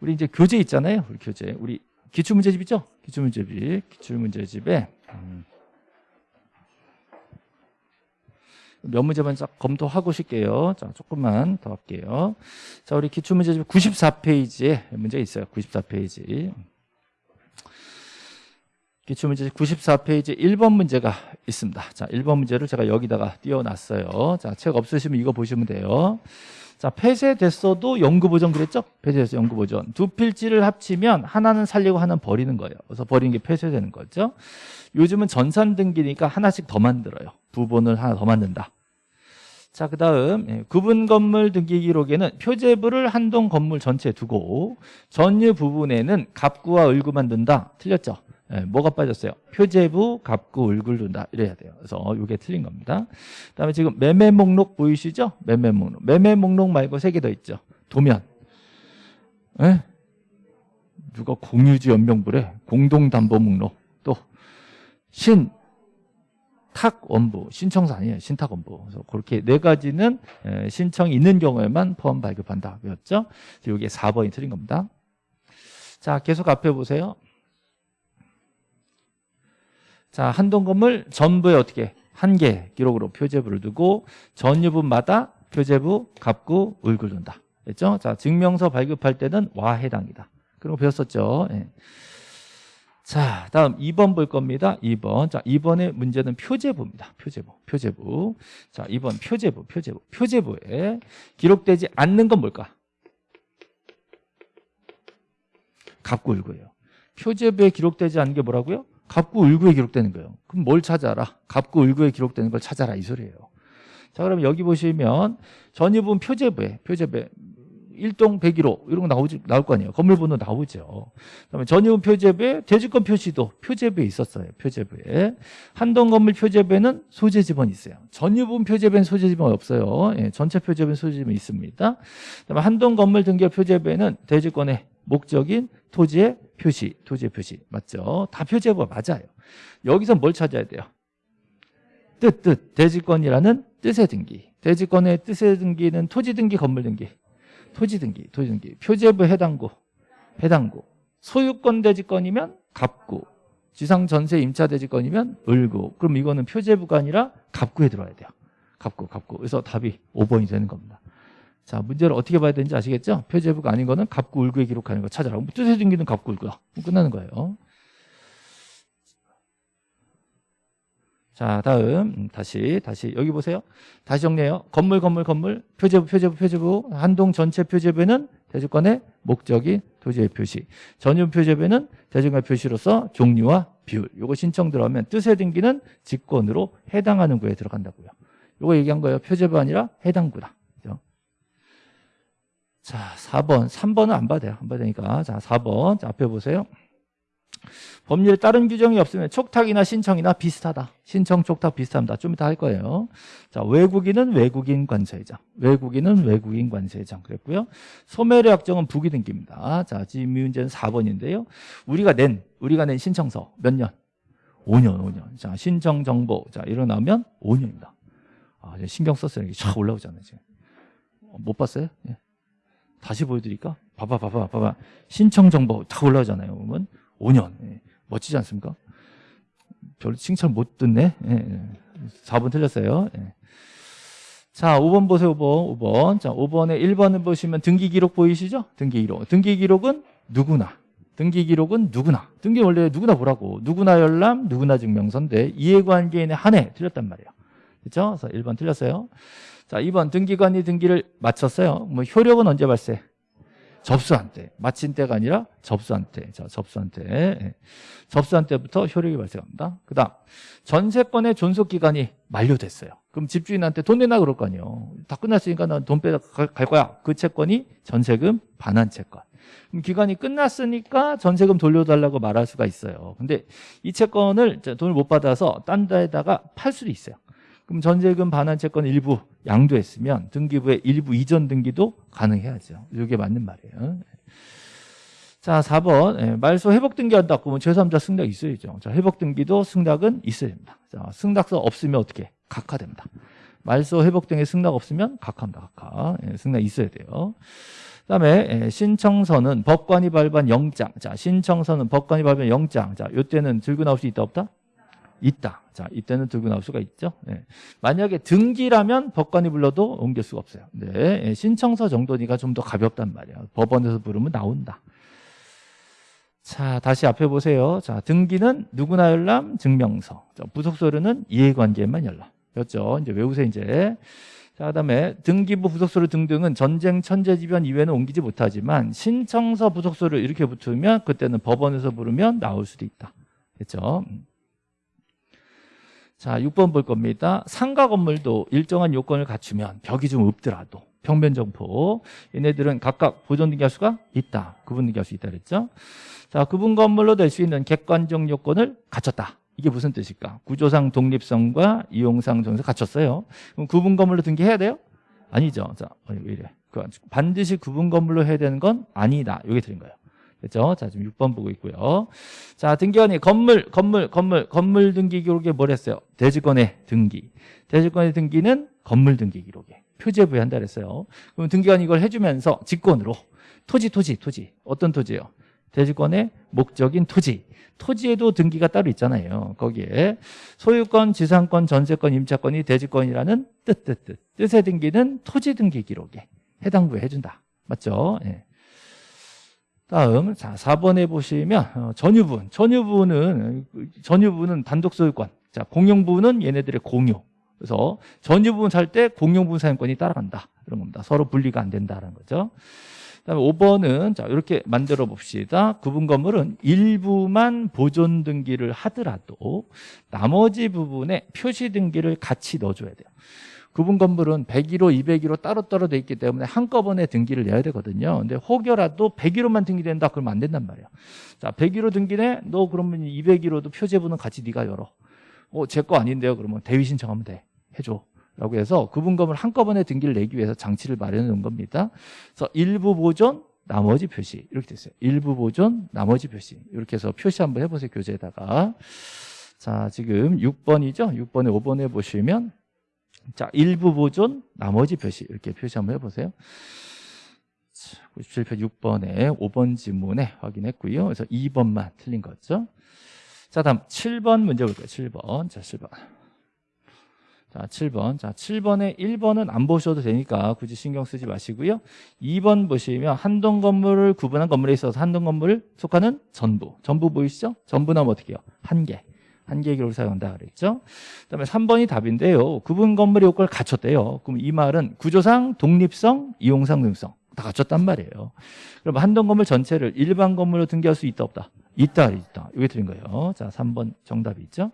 우리 이제 교재 있잖아요. 우리 교재. 우리 기출문제집 있죠? 기출문제집. 기출문제집에 음. 몇 문제만 쫙 검토하고 싶게요. 자, 조금만 더 할게요. 자, 우리 기출문제집 94페이지에 문제 있어요. 94페이지. 기출문제 94페이지 1번 문제가 있습니다. 자, 1번 문제를 제가 여기다가 띄워놨어요. 자, 책 없으시면 이거 보시면 돼요. 자, 폐쇄됐어도 연구보전 그랬죠? 폐쇄됐어 연구보전. 두 필지를 합치면 하나는 살리고 하나는 버리는 거예요. 그래서 버리는 게 폐쇄되는 거죠. 요즘은 전산 등기니까 하나씩 더 만들어요. 부분을 하나 더 만든다. 자, 그 다음 예, 구분 건물 등기 기록에는 표제부를 한 동 건물 전체에 두고 전유 부분에는 갑구와 을구만 둔다. 틀렸죠? 네, 뭐가 빠졌어요? 표제부, 갑구, 을굴 둔다 이래야 돼요. 그래서 이게 틀린 겁니다. 그다음에 지금 매매 목록 보이시죠? 매매 목록. 매매 목록 말고 세 개 더 있죠. 도면. 네? 누가 공유지 연명부래? 공동담보 목록. 또 신, 탁 원부, 신청서 아니에요. 신탁 원부. 그래서 그렇게 네 가지는 신청이 있는 경우에만 포함 발급한다. 그랬죠? 이게 4번이 틀린 겁니다. 자, 계속 앞에 보세요. 자, 한동 건물 전부에 어떻게 한 개 기록으로 표제부를 두고 전유분마다 표제부, 갑구, 을굴 둔다. 됐죠? 자, 증명서 발급할 때는 와 해당이다. 그런 거 배웠었죠. 예. 자, 다음 2번 볼 겁니다. 2번. 자, 2번의 문제는 표제부입니다. 표제부. 표제부. 자, 2번 표제부, 표제부. 표제부에 기록되지 않는 건 뭘까? 갑구, 을구예요. 표제부에 기록되지 않는 게 뭐라고요? 갑구 을구에 기록되는 거예요. 그럼 뭘 찾아라? 갑구 을구에 기록되는 걸 찾아라 이 소리예요. 자, 그럼 여기 보시면 전유분 표제부에 표제부에 1동 101호 이런 거 나오지 나올 거 아니에요. 건물 번호 나오죠. 그다음에 전유분 표제부에 대지권 표시도 표제부에 있었어요. 표제부에 한동 건물 표제부에는 소재 지번이 있어요. 전유분 표제부에는 소재 지번 없어요. 예, 전체 표제부에는 소재 지번이 있습니다. 그다음에 한동 건물 등기 표제부에는 대지권의 목적인 토지의 표시, 토지의 표시 맞죠? 다 표제부가 맞아요. 여기서 뭘 찾아야 돼요? 뜻, 뜻. 대지권이라는 뜻의 등기. 대지권의 뜻의 등기는 토지 등기, 건물 등기. 토지 등기, 토지 등기. 표제부 해당구, 해당구. 소유권 대지권이면 갑구. 지상 전세 임차 대지권이면 을구. 그럼 이거는 표제부가 아니라 갑구에 들어야 돼요. 갑구, 갑구. 그래서 답이 5번이 되는 겁니다. 자, 문제를 어떻게 봐야 되는지 아시겠죠? 표제부가 아닌 거는 갑구, 을구에 기록하는 거 찾아라. 뜻의 등기는 갑구, 을구야. 끝나는 거예요. 자, 다음 음, 다시 다시 여기 보세요. 다시 정리해요. 건물 건물 건물 표제부 표제부 표제부 한동 전체 표제부에는 대주권의 목적이 토지의 표시. 전유 표제부에는 대주권의 표시로서 종류와 비율. 요거 신청 들어가면 뜻의 등기는 직권으로 해당하는 구에 들어간다고요. 요거 얘기한 거예요. 표제부 아니라 해당 구다. 자, 4번. 3번은 안 봐도 돼요. 안 봐도 되니까. 자, 4번. 자, 앞에 보세요. 법률에 다른 규정이 없으면 촉탁이나 신청이나 비슷하다. 신청, 촉탁 비슷합니다. 좀 이따 할 거예요. 자, 외국인은 외국인 관세장. 외국인은 외국인 관세장. 그랬고요. 소멸의 확정은 부기 등기입니다. 자, 지금 문제는 4번인데요. 우리가 낸, 우리가 낸 신청서 몇 년? 5년, 5년. 자, 신청 정보. 자, 일어나면 5년입니다. 아, 신경 썼어요. 이게 쫙 올라오잖아요, 지금. 어, 못 봤어요? 예. 다시 보여드릴까? 봐봐, 봐봐, 봐봐. 신청 정보 다 올라오잖아요. 그러면 5년. 예. 멋지지 않습니까? 별로 칭찬 못 듣네. 예, 예. 4번 틀렸어요. 예. 자, 5번 보세요, 5번. 5번. 자, 5번에 1번을 보시면 등기 기록 보이시죠? 등기 기록. 등기 기록은 누구나. 등기 기록은 누구나. 등기 원래 누구나 보라고. 누구나 열람, 누구나 증명서인데 이해관계인의 한해 틀렸단 말이에요. 그렇죠? 그래서 1번 틀렸어요. 자, 2번 등기관이 등기를 마쳤어요. 뭐 효력은 언제 발생? 접수한 때. 마친 때가 아니라 접수한 때. 자, 접수한 때. 예. 접수한 때부터 효력이 발생합니다. 그 다음, 전세권의 존속 기간이 만료됐어요. 그럼 집주인한테 돈 내놔 그럴 거 아니에요. 다 끝났으니까 난 돈 빼다 갈 거야. 그 채권이 전세금 반환 채권. 그럼 기간이 끝났으니까 전세금 돌려달라고 말할 수가 있어요. 근데 이 채권을 돈을 못 받아서 딴 데다가 팔 수도 있어요. 그럼 전세금 반환 채권 일부 양도했으면 등기부의 일부 이전 등기도 가능해야죠. 이게 맞는 말이에요. 자, 4번. 예, 말소 회복 등기한다. 그러면 제3자 승낙 있어야죠. 자, 회복 등기도 승낙은 있어야 됩니다. 자, 승낙서 없으면 어떻게? 각하됩니다. 말소 회복 등의 승낙 없으면 각하입니다. 각하. 예, 승낙 있어야 돼요. 그다음에 예, 신청서는 법관이 발부한 영장. 자, 신청서는 법관이 발부한 영장. 자, 요때는 들고 나올 수 있다 없다? 있다. 자, 이때는 들고 나올 수가 있죠. 네. 만약에 등기라면 법관이 불러도 옮길 수가 없어요. 네. 예, 신청서 정도니까 좀 더 가볍단 말이에요. 법원에서 부르면 나온다. 자, 다시 앞에 보세요. 자, 등기는 누구나 열람 증명서. 자, 부속서류는 이해관계만 열람. 였죠. 이제 외우세요, 이제. 자, 그다음에 등기부 부속서류 등등은 전쟁 천재지변 이외에는 옮기지 못하지만 신청서 부속서류 이렇게 붙으면 그때는 법원에서 부르면 나올 수도 있다. 됐죠? 자, 6번 볼 겁니다. 상가 건물도 일정한 요건을 갖추면 벽이 좀 없더라도 평면 점포 얘네들은 각각 보존 등기할 수가 있다. 구분 등기할 수 있다 그랬죠? 자, 구분 건물로 될 수 있는 객관적 요건을 갖췄다. 이게 무슨 뜻일까? 구조상 독립성과 이용상 정서 갖췄어요. 그럼 구분 건물로 등기해야 돼요? 아니죠. 자, 어, 왜 이래? 그 반드시 구분 건물로 해야 되는 건 아니다. 이게 드린 거예요. 그렇죠? 자, 지금 6번 보고 있고요. 자, 등기관이 건물, 건물, 건물, 건물 등기 기록에 뭘 했어요? 대지권의 등기. 대지권의 등기는 건물 등기 기록에 표제부에 한다 그랬어요. 그럼 등기관이 이걸 해주면서 직권으로 토지, 토지, 토지. 어떤 토지예요? 대지권의 목적인 토지. 토지에도 등기가 따로 있잖아요. 거기에 소유권, 지상권, 전세권, 임차권이 대지권이라는 뜻, 뜻, 뜻. 뜻의 등기는 토지 등기 기록에 해당 부에 해준다. 맞죠? 예. 다음 자 4번에 보시면 어, 전유분 전유분은 전유분은 단독 소유권. 자 공용부는 얘네들의 공유. 그래서 전유분 살 때 공용분 사용권이 따라간다. 그런 겁니다. 서로 분리가 안 된다는 거죠. 그다음에 5번은 자 이렇게 만들어 봅시다. 구분 건물은 일부만 보존 등기를 하더라도 나머지 부분에 표시 등기를 같이 넣어줘야 돼요 구분 건물은 101호, 201호 따로따로 돼 있기 때문에 한꺼번에 등기를 내야 되거든요. 근데 혹여라도 101호만 등기된다 그러면 안 된단 말이야. 자, 101호 등기네? 너 그러면 201호도 표제부는 같이 네가 열어. 어, 제 거 아닌데요. 그러면 대위 신청하면 돼. 해 줘. 라고 해서 구분 건물 한꺼번에 등기를 내기 위해서 장치를 마련해 놓은 겁니다. 그래서 일부 보존, 나머지 표시 이렇게 됐어요. 일부 보존, 나머지 표시 이렇게 해서 표시 한번 해보세요. 교재에다가. 자, 지금 6번이죠? 6번에 5번에 보시면 자, 일부 보존, 나머지 표시 이렇게 표시 한번 해보세요. 97표 6번에 5번 지문에 확인했고요. 그래서 2번만 틀린 거죠. 자, 다음 7번 문제 볼게요. 7번. 자, 7번. 자, 7번. 자, 7번에 1번은 안 보셔도 되니까 굳이 신경 쓰지 마시고요. 2번 보시면 한동 건물을 구분한 건물에 있어서 한동 건물을 속하는 전부. 전부 보이시죠? 전부 나면 어떻게 해요? 한 개. 한 개의 기록을 사용한다 그랬죠. 그다음에 3번이 답인데요. 구분 건물의 효과를 갖췄대요. 그럼 이 말은 구조상, 독립성, 이용상, 능성 다 갖췄단 말이에요. 그럼 한동 건물 전체를 일반 건물로 등기할 수 있다 없다? 있다 있다. 이게 틀린 거예요. 자, 3번 정답이 있죠.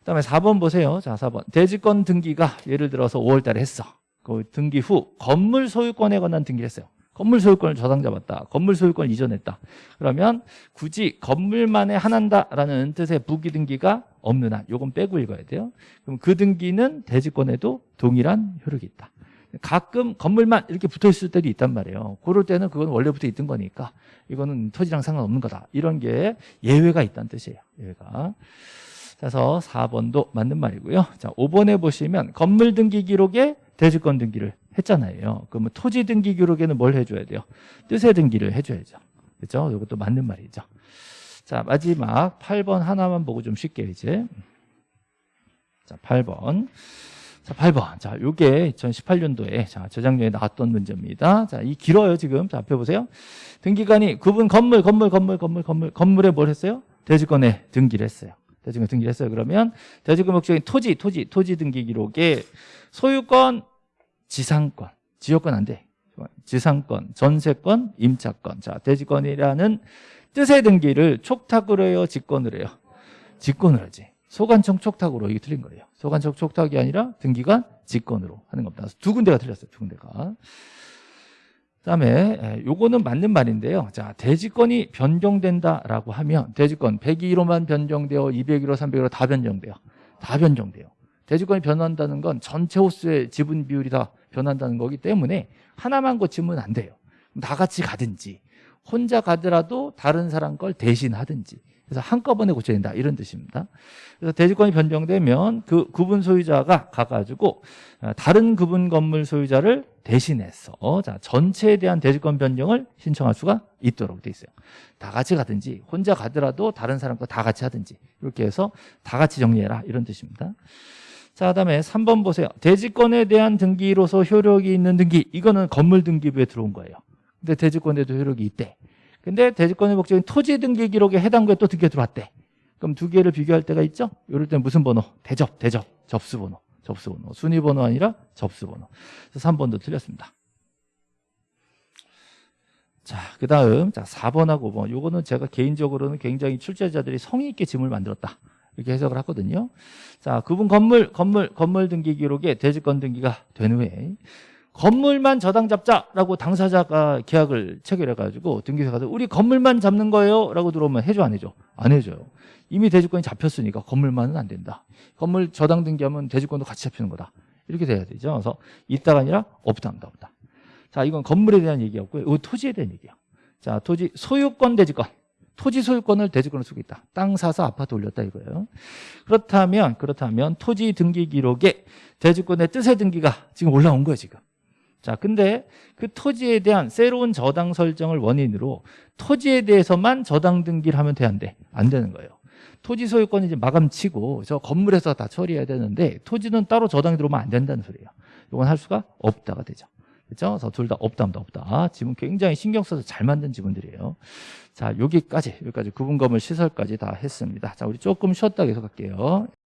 그다음에 4번 보세요. 자, 4번. 대지권 등기가 예를 들어서 5월 달에 했어. 그 등기 후 건물 소유권에 관한 등기를 했어요. 건물 소유권을 저당 잡았다. 건물 소유권을 이전했다. 그러면 굳이 건물만에 한한다라는 뜻의 부기 등기가 없는 한 요건 빼고 읽어야 돼요. 그럼 그 등기는 대지권에도 동일한 효력이 있다. 가끔 건물만 이렇게 붙어 있을 때도 있단 말이에요. 그럴 때는 그건 원래부터 있던 거니까 이거는 토지랑 상관없는 거다. 이런 게 예외가 있다는 뜻이에요. 예외가. 그래서 4번도 맞는 말이고요. 자, 5번에 보시면 건물 등기 기록에 대지권 등기를 했잖아요. 그러면 토지 등기 기록에는 뭘 해줘야 돼요? 뜻의 등기를 해줘야죠. 그렇죠? 이것도 맞는 말이죠. 자, 마지막 8번 하나만 보고 좀 쉽게 이제. 자, 8번. 자, 8번. 자, 요게 2018년도에 자, 저작년에 나왔던 문제입니다. 자, 이 길어요, 지금. 자, 앞에 보세요. 등기관이 구분 건물, 건물, 건물, 건물, 건물, 건물에 뭘 했어요? 대지권에 등기를 했어요. 대지권 등기를 했어요. 그러면 대지권 목적인 토지, 토지, 토지 등기 기록에 소유권, 지상권, 지역권 안 돼. 지상권, 전세권, 임차권. 자, 대지권이라는 뜻의 등기를 촉탁으로 해요, 직권으로 해요? 직권으로 하지. 소관청 촉탁으로 이게 틀린 거예요. 소관청 촉탁이 아니라 등기관 직권으로 하는 겁니다. 두 군데가 틀렸어요. 두 군데가. 그다음에 에, 요거는 맞는 말인데요. 자, 대지권이 변경된다라고 하면 대지권 102로만 변경되어 201호, 301호 다 변경돼요. 다 변경돼요. 대지권이 변한다는 건 전체 호수의 지분 비율이 다 변한다는 거기 때문에 하나만 고치면 안 돼요. 다 같이 가든지 혼자 가더라도 다른 사람 걸 대신 하든지 그래서 한꺼번에 고쳐야 된다 이런 뜻입니다. 그래서 대지권이 변경되면 그 구분 소유자가 가가지고 어, 다른 구분 건물 소유자를 대신해서 자 전체에 대한 대지권 변경을 신청할 수가 있도록 돼 있어요. 다 같이 가든지 혼자 가더라도 다른 사람과 다 같이 하든지 이렇게 해서 다 같이 정리해라 이런 뜻입니다. 자, 그다음에 3번 보세요. 대지권에 대한 등기로서 효력이 있는 등기. 이거는 건물 등기부에 들어온 거예요. 근데 대지권에도 효력이 있대. 근데 대지권의 목적인 토지 등기 기록에 해당구에 또 등기가 들어왔대. 그럼 두 개를 비교할 때가 있죠? 이럴 때 무슨 번호? 대접, 대접, 접수번호, 접수번호. 순위번호 아니라 접수번호. 그래서 3번도 틀렸습니다. 자, 그 다음, 자, 4번하고 5번. 요거는 제가 개인적으로는 굉장히 출제자들이 성의 있게 짐을 만들었다. 이렇게 해석을 하거든요. 자, 그분 건물, 건물, 건물 등기 기록에 대지권 등기가 된 후에 건물만 저당 잡자라고 당사자가 계약을 체결해가지고 등기소 가서 우리 건물만 잡는 거예요 라고 들어오면 해줘 안 해줘? 안 해줘요. 이미 대지권이 잡혔으니까 건물만은 안 된다. 건물 저당 등기하면 대지권도 같이 잡히는 거다. 이렇게 돼야 되죠. 그래서 있다가 아니라 없다, 없다, 없다. 자, 이건 건물에 대한 얘기였고요. 이거 토지에 대한 얘기야. 자, 토지 소유권 대지권. 토지 소유권을 대지권으로 쓰고 있다. 땅 사서 아파트 올렸다 이거예요. 그렇다면 그렇다면 토지 등기 기록에 대지권의 뜻의 등기가 지금 올라온 거예요, 지금. 자, 근데 그 토지에 대한 새로운 저당 설정을 원인으로 토지에 대해서만 저당 등기를 하면 돼안 돼? 안 되는 거예요. 토지 소유권이 이제 마감치고 저 건물에서 다 처리해야 되는데 토지는 따로 저당이 들어오면 안 된다는 소리예요. 이건 할 수가 없다가 되죠. 그렇죠? 그래서 둘 다 없다, 없다, 없다. 지금 굉장히 신경 써서 잘 만든 지문들이에요. 자, 여기까지, 여기까지 구분검을 시설까지 다 했습니다. 자, 우리 조금 쉬었다 계속 할게요.